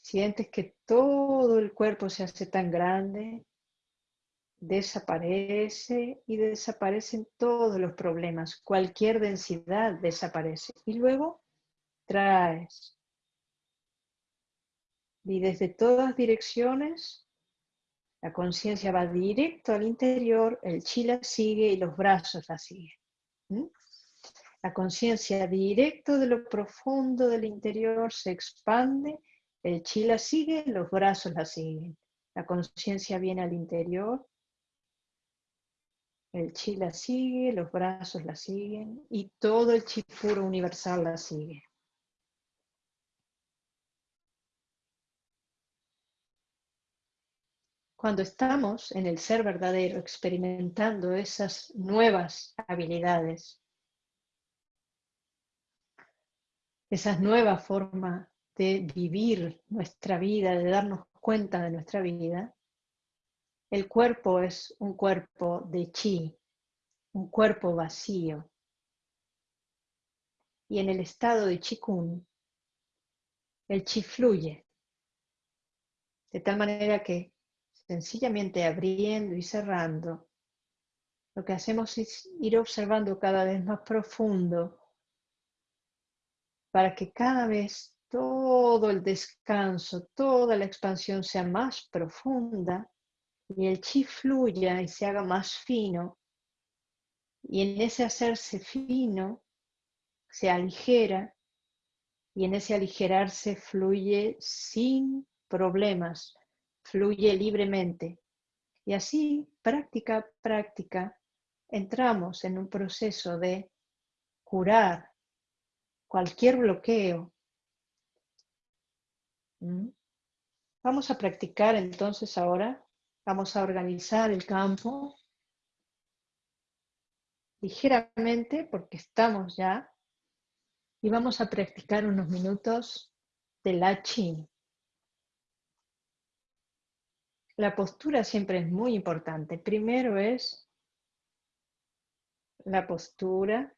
Speaker 1: Sientes que todo el cuerpo se hace tan grande, desaparece y desaparecen todos los problemas, cualquier densidad desaparece. Y luego traes. Y desde todas direcciones la conciencia va directo al interior, el chi la sigue y los brazos la siguen. La conciencia directo de lo profundo del interior se expande, el chi la sigue, los brazos la siguen. La conciencia viene al interior, el chi la sigue, los brazos la siguen y todo el chi puro universal la sigue. Cuando estamos en el ser verdadero, experimentando esas nuevas habilidades, esa nueva forma de vivir nuestra vida, de darnos cuenta de nuestra vida, el cuerpo es un cuerpo de chi, un cuerpo vacío. Y en el estado de chikun, el chi fluye, de tal manera que sencillamente abriendo y cerrando, lo que hacemos es ir observando cada vez más profundo para que cada vez todo el descanso, toda la expansión sea más profunda y el chi fluya y se haga más fino. Y en ese hacerse fino se aligera y en ese aligerarse fluye sin problemas, fluye libremente. Y así, práctica práctica, entramos en un proceso de curar cualquier bloqueo. ¿Mm? Vamos a practicar entonces ahora, vamos a organizar el campo ligeramente porque estamos ya y vamos a practicar unos minutos de la chin. La postura siempre es muy importante. Primero es la postura,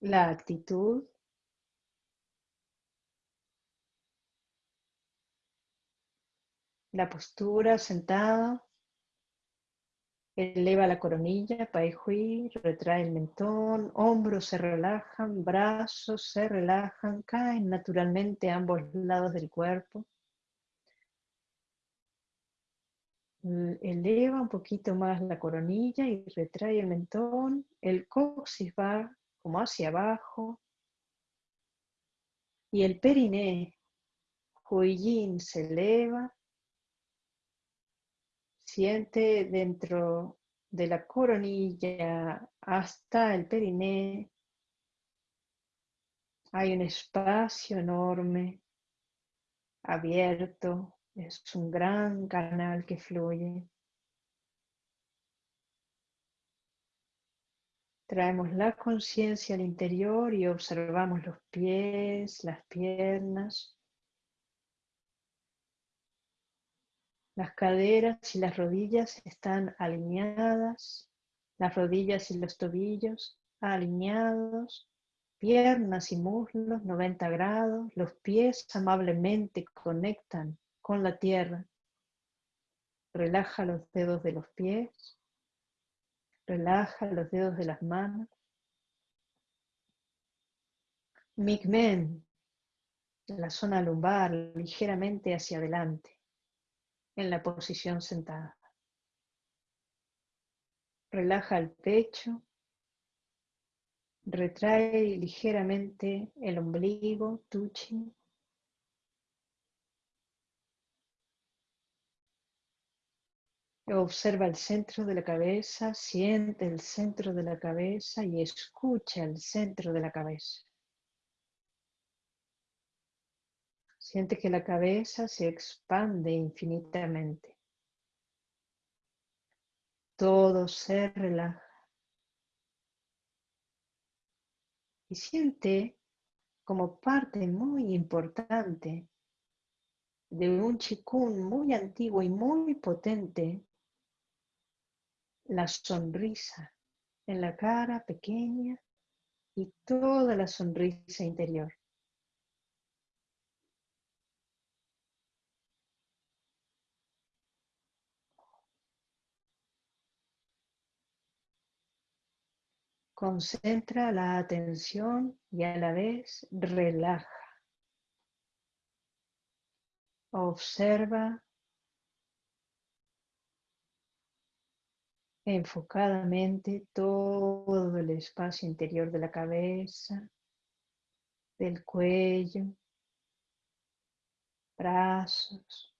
Speaker 1: la actitud, la postura sentada, eleva la coronilla, pai hui, retrae el mentón, hombros se relajan, brazos se relajan, caen naturalmente a ambos lados del cuerpo. Eleva un poquito más la coronilla y retrae el mentón, el coxis va como hacia abajo. Y el periné, Huiyin se eleva, siente dentro de la coronilla hasta el periné, hay un espacio enorme, abierto, es un gran canal que fluye. Traemos la conciencia al interior y observamos los pies, las piernas, las caderas y las rodillas están alineadas, las rodillas y los tobillos alineados, piernas y muslos 90 grados, los pies amablemente conectan con la tierra. Relaja los dedos de los pies. Relaja los dedos de las manos. Migmen, la zona lumbar ligeramente hacia adelante, en la posición sentada. Relaja el pecho. Retrae ligeramente el ombligo, tuchi. Observa el centro de la cabeza, siente el centro de la cabeza y escucha el centro de la cabeza. Siente que la cabeza se expande infinitamente. Todo se relaja. Y siente como parte muy importante de un chikun muy antiguo y muy potente la sonrisa en la cara pequeña y toda la sonrisa interior. Concentra la atención y a la vez relaja. Observa enfocadamente todo el espacio interior de la cabeza, del cuello, brazos,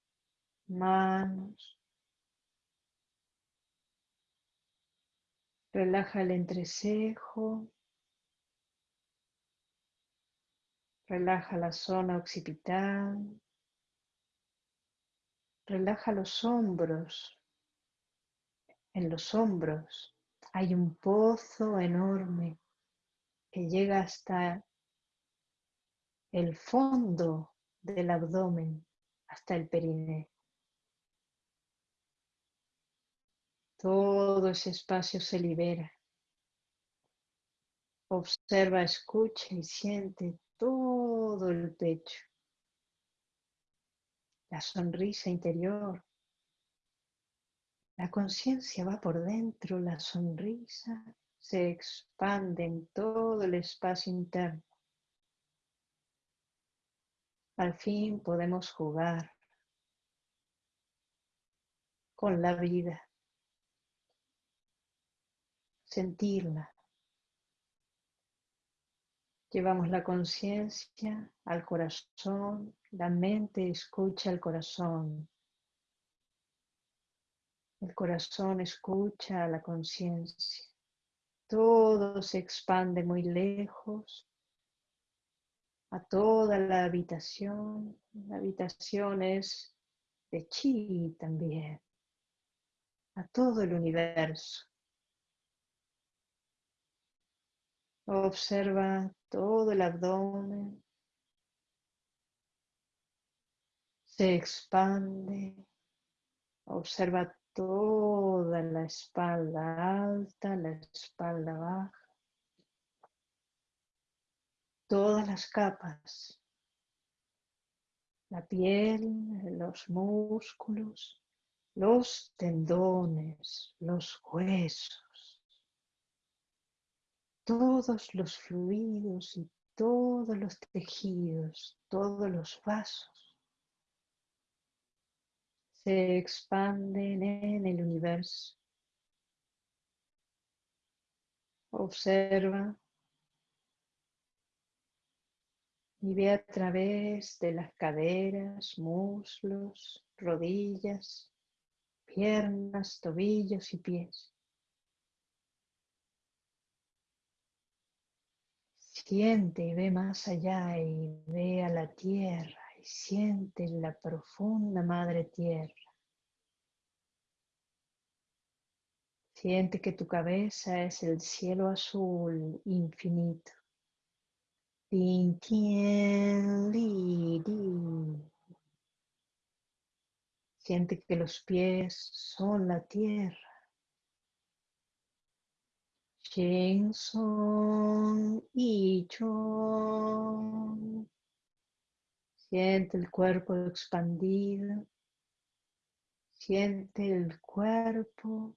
Speaker 1: manos. Relaja el entrecejo. Relaja la zona occipital. Relaja los hombros, en los hombros hay un pozo enorme que llega hasta el fondo del abdomen, hasta el periné. Todo ese espacio se libera. Observa, escucha y siente todo el pecho. La sonrisa interior la conciencia va por dentro, la sonrisa se expande en todo el espacio interno. Al fin podemos jugar con la vida, sentirla. Llevamos la conciencia al corazón, la mente escucha al corazón, el corazón escucha a la conciencia. Todo se expande muy lejos a toda la habitación. La habitación es de chi también. A todo el universo. Observa todo el abdomen. Se expande. Observa toda la espalda alta, la espalda baja, todas las capas, la piel, los músculos, los tendones, los huesos, todos los fluidos y todos los tejidos, todos los vasos se expanden en el universo. Observa y ve a través de las caderas, muslos, rodillas, piernas, tobillos y pies. Siente y ve más allá y ve a la tierra siente la profunda madre tierra. Siente que tu cabeza es el cielo azul infinito. Siente que los pies son la tierra. y Siente el cuerpo expandido. Siente el cuerpo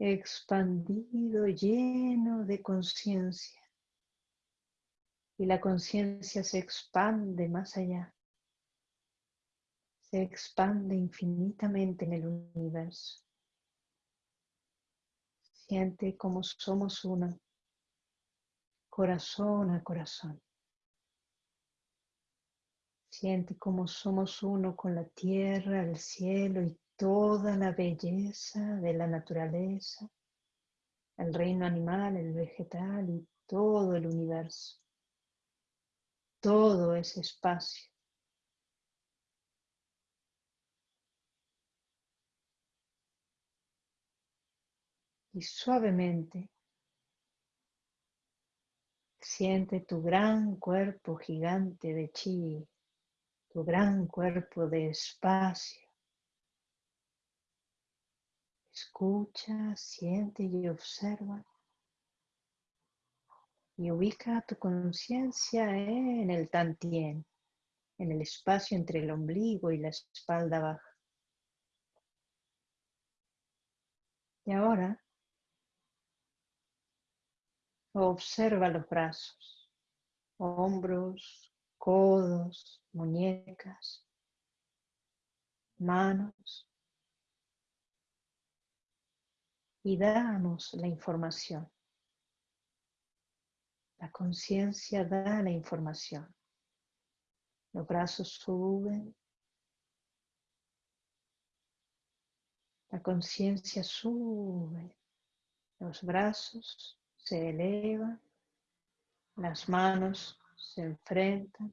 Speaker 1: expandido, lleno de conciencia. Y la conciencia se expande más allá. Se expande infinitamente en el universo. Siente como somos uno, corazón a corazón. Siente como somos uno con la tierra, el cielo y toda la belleza de la naturaleza, el reino animal, el vegetal y todo el universo, todo ese espacio. Y suavemente siente tu gran cuerpo gigante de chi, tu gran cuerpo de espacio Escucha, siente y observa. Y ubica tu conciencia en el tantien, en el espacio entre el ombligo y la espalda baja. Y ahora observa los brazos, hombros, codos, muñecas, manos, y damos la información. La conciencia da la información. Los brazos suben. La conciencia sube. Los brazos se elevan. Las manos se enfrentan.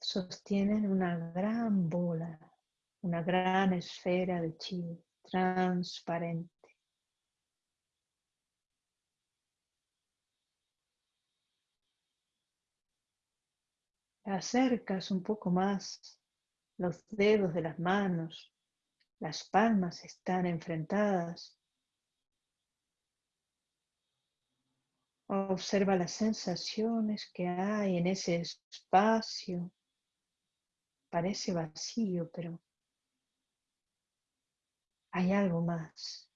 Speaker 1: Sostienen una gran bola, una gran esfera de chi transparente. Acercas un poco más los dedos de las manos, las palmas están enfrentadas. Observa las sensaciones que hay en ese espacio. Parece vacío, pero hay algo más.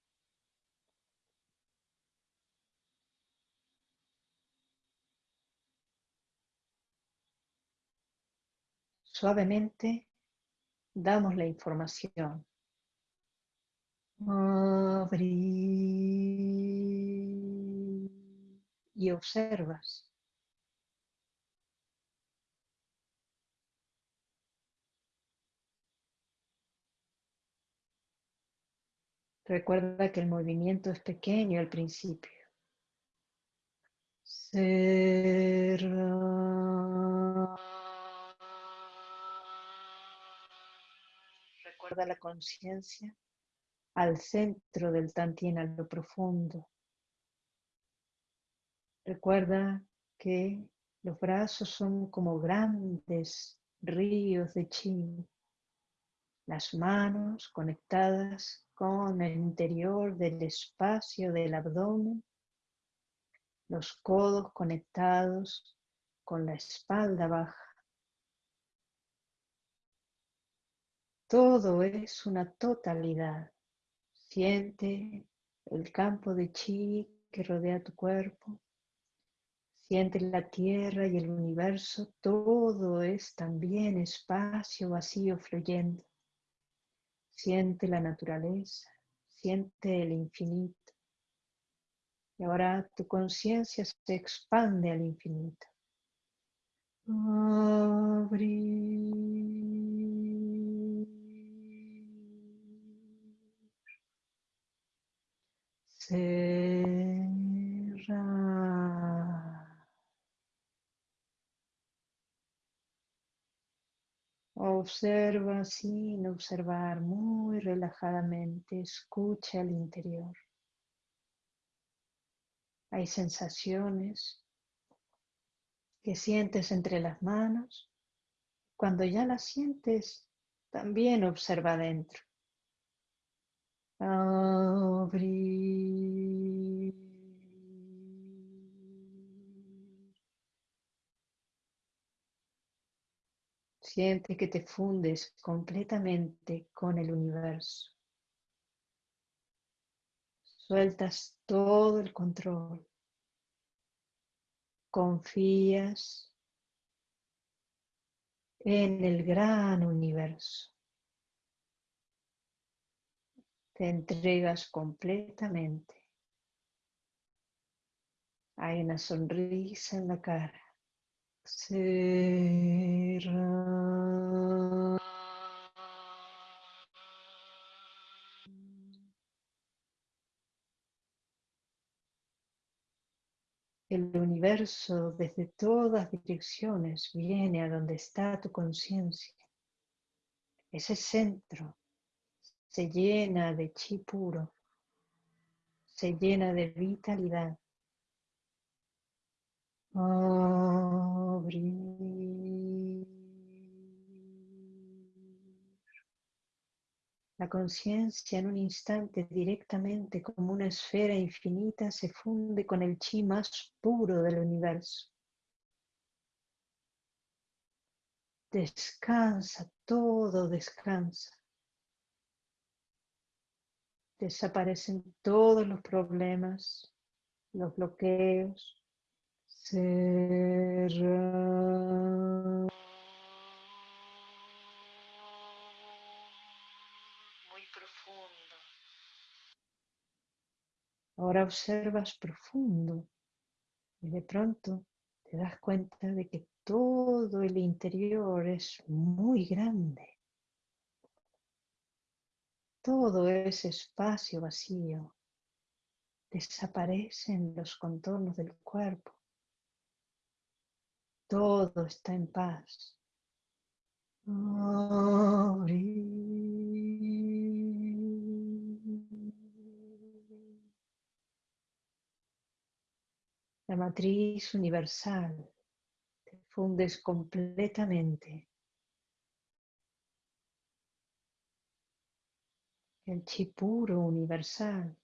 Speaker 1: Suavemente damos la información. Y observas. Recuerda que el movimiento es pequeño al principio. Recuerda la conciencia al centro del tantien, a lo profundo. Recuerda que los brazos son como grandes ríos de chi. Las manos conectadas con el interior del espacio del abdomen, los codos conectados con la espalda baja. Todo es una totalidad. Siente el campo de chi que rodea tu cuerpo. Siente la tierra y el universo. Todo es también espacio vacío fluyendo. Siente la naturaleza, siente el infinito. Y ahora tu conciencia se expande al infinito. Abrir. Observa sin observar muy relajadamente, escucha el interior. Hay sensaciones que sientes entre las manos. Cuando ya las sientes, también observa adentro. Siente que te fundes completamente con el universo. Sueltas todo el control. Confías en el gran universo. Te entregas completamente. Hay una sonrisa en la cara. El universo desde todas direcciones viene a donde está tu conciencia. Ese centro se llena de chi puro, se llena de vitalidad. La conciencia en un instante directamente como una esfera infinita se funde con el chi más puro del universo. Descansa, todo descansa. Desaparecen todos los problemas, los bloqueos. Ahora observas profundo y de pronto te das cuenta de que todo el interior es muy grande. Todo ese espacio vacío desaparece en los contornos del cuerpo. Todo está en paz. la matriz universal, te fundes completamente. El chi puro universal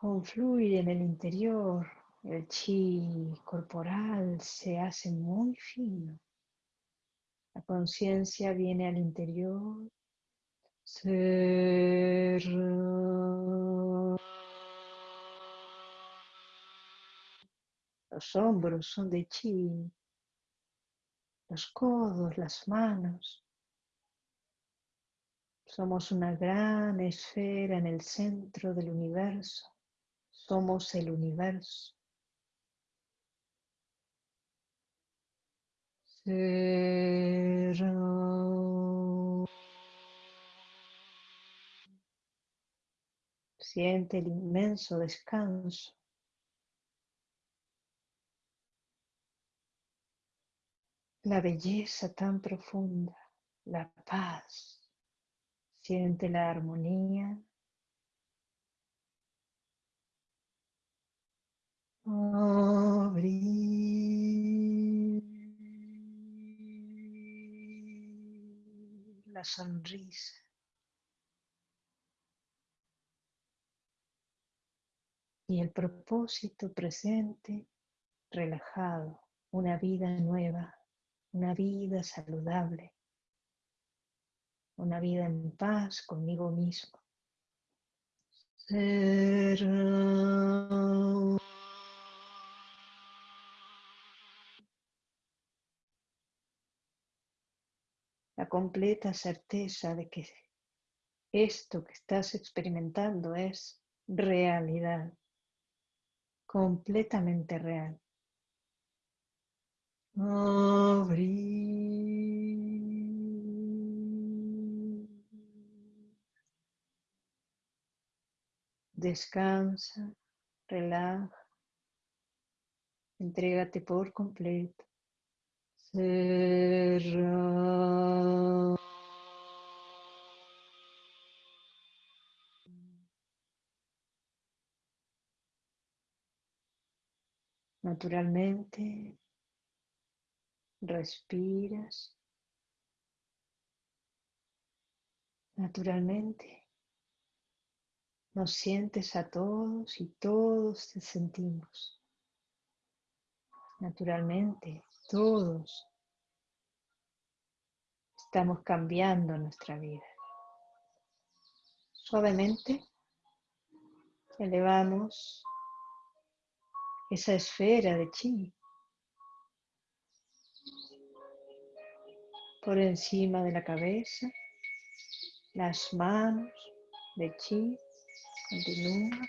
Speaker 1: confluye en el interior, el chi corporal se hace muy fino. La conciencia viene al interior los hombros son de chi, los codos, las manos. Somos una gran esfera en el centro del universo. Somos el universo. Siente el inmenso descanso. La belleza tan profunda, la paz. Siente la armonía. La sonrisa. y el propósito presente relajado, una vida nueva, una vida saludable, una vida en paz conmigo mismo. Completa certeza de que esto que estás experimentando es realidad completamente real. Descansa, relaja, entrégate por completo. Naturalmente, respiras. Naturalmente, nos sientes a todos y todos te sentimos. Naturalmente, todos estamos cambiando nuestra vida. Suavemente elevamos esa esfera de chi por encima de la cabeza, las manos de chi continúan.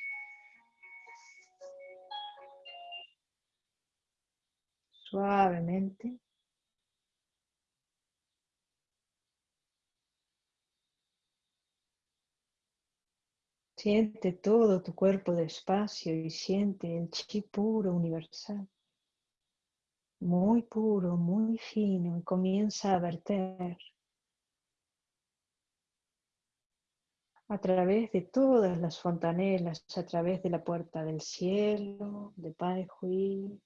Speaker 1: Suavemente. Siente todo tu cuerpo despacio y siente el chi puro universal, muy puro, muy fino, y comienza a verter. A través de todas las fontanelas, a través de la puerta del cielo, de Pai Hui,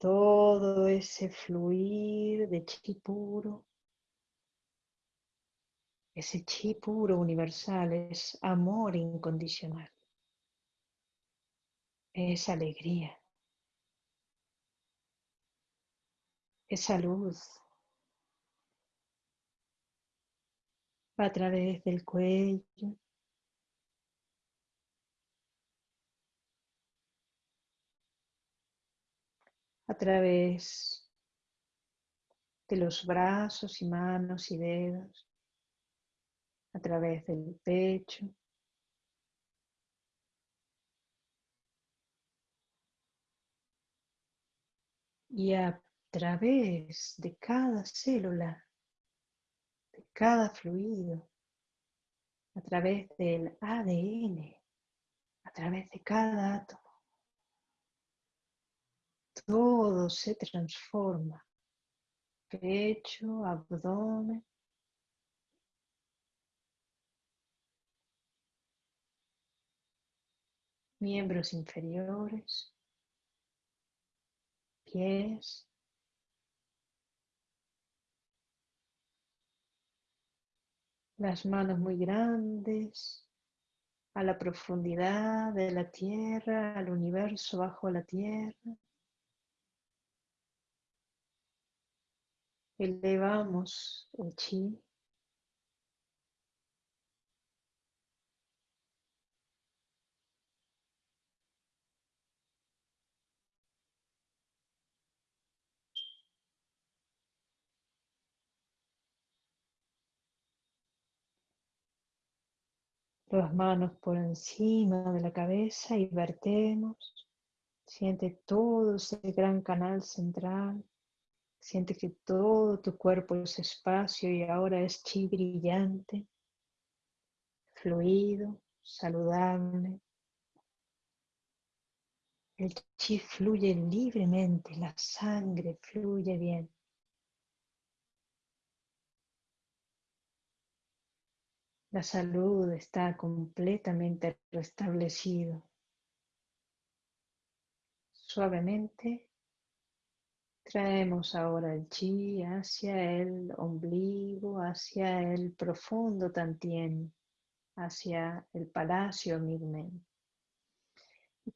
Speaker 1: todo ese fluir de chi puro ese chi puro universal es amor incondicional. Es alegría. Es salud. Va a través del cuello. A través de los brazos y manos y dedos a través del pecho. Y a través de cada célula, de cada fluido, a través del ADN, a través de cada átomo, todo se transforma. Pecho, abdomen, miembros inferiores, pies, las manos muy grandes, a la profundidad de la tierra, al universo bajo la tierra. Elevamos el chi las manos por encima de la cabeza y vertemos. Siente todo ese gran canal central. Siente que todo tu cuerpo es espacio y ahora es chi brillante, fluido, saludable. El chi fluye libremente, la sangre fluye bien. La salud está completamente restablecido. Suavemente traemos ahora el chi hacia el ombligo, hacia el profundo tantien, hacia el palacio Migmen.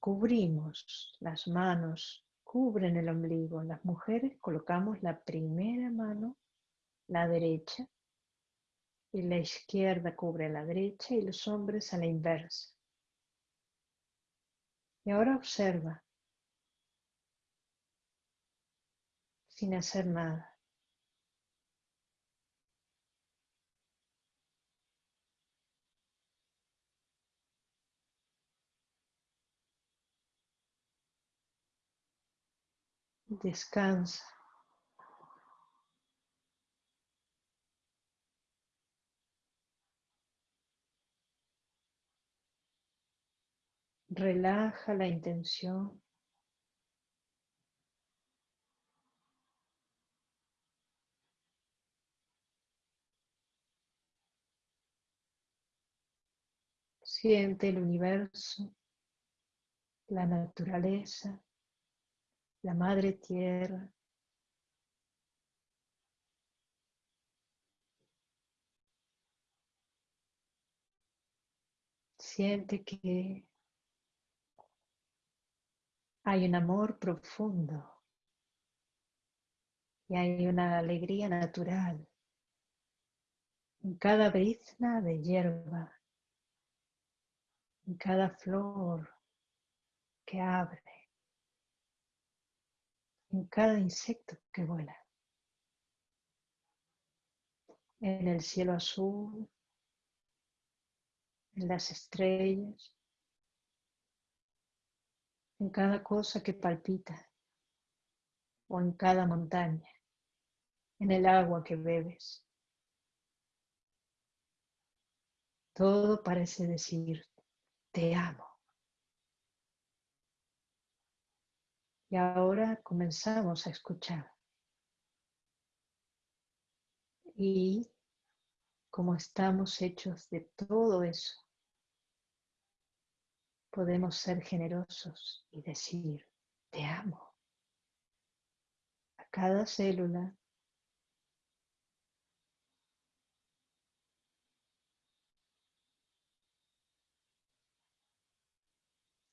Speaker 1: Cubrimos las manos, cubren el ombligo. Las mujeres colocamos la primera mano, la derecha, y la izquierda cubre la derecha y los hombres a la inversa. Y ahora observa, sin hacer nada. Descansa. Relaja la intención. Siente el universo, la naturaleza, la madre tierra. Siente que hay un amor profundo y hay una alegría natural en cada brizna de hierba, en cada flor que abre, en cada insecto que vuela, en el cielo azul, en las estrellas, en cada cosa que palpita o en cada montaña, en el agua que bebes. Todo parece decir, te amo. Y ahora comenzamos a escuchar. Y como estamos hechos de todo eso, podemos ser generosos y decir, te amo. A cada célula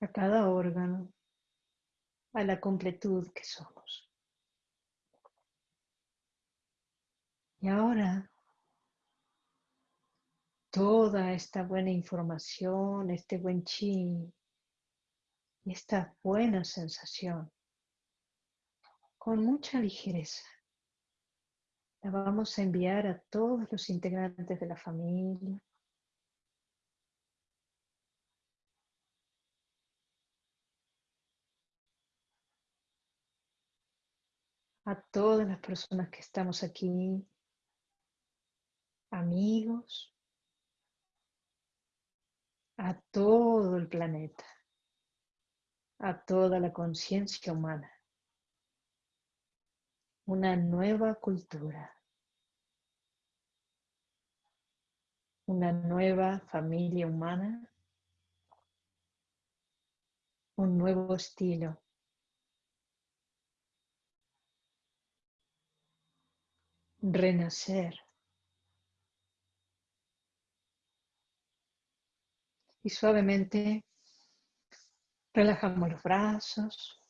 Speaker 1: a cada órgano, a la completud que somos. Y ahora, toda esta buena información, este buen chi, esta buena sensación, con mucha ligereza, la vamos a enviar a todos los integrantes de la familia, a todas las personas que estamos aquí, amigos, a todo el planeta, a toda la conciencia humana. Una nueva cultura, una nueva familia humana, un nuevo estilo renacer. Y suavemente relajamos los brazos,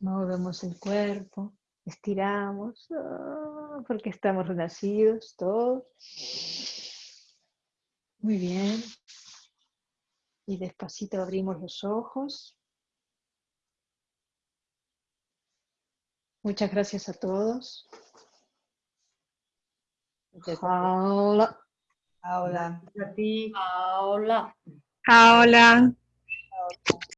Speaker 1: movemos el cuerpo, estiramos, ah, porque estamos renacidos todos. Muy bien. Y despacito abrimos los ojos. Muchas gracias a todos.
Speaker 2: Hola.
Speaker 3: Hola.
Speaker 2: A ti.
Speaker 3: Hola.
Speaker 4: Hola.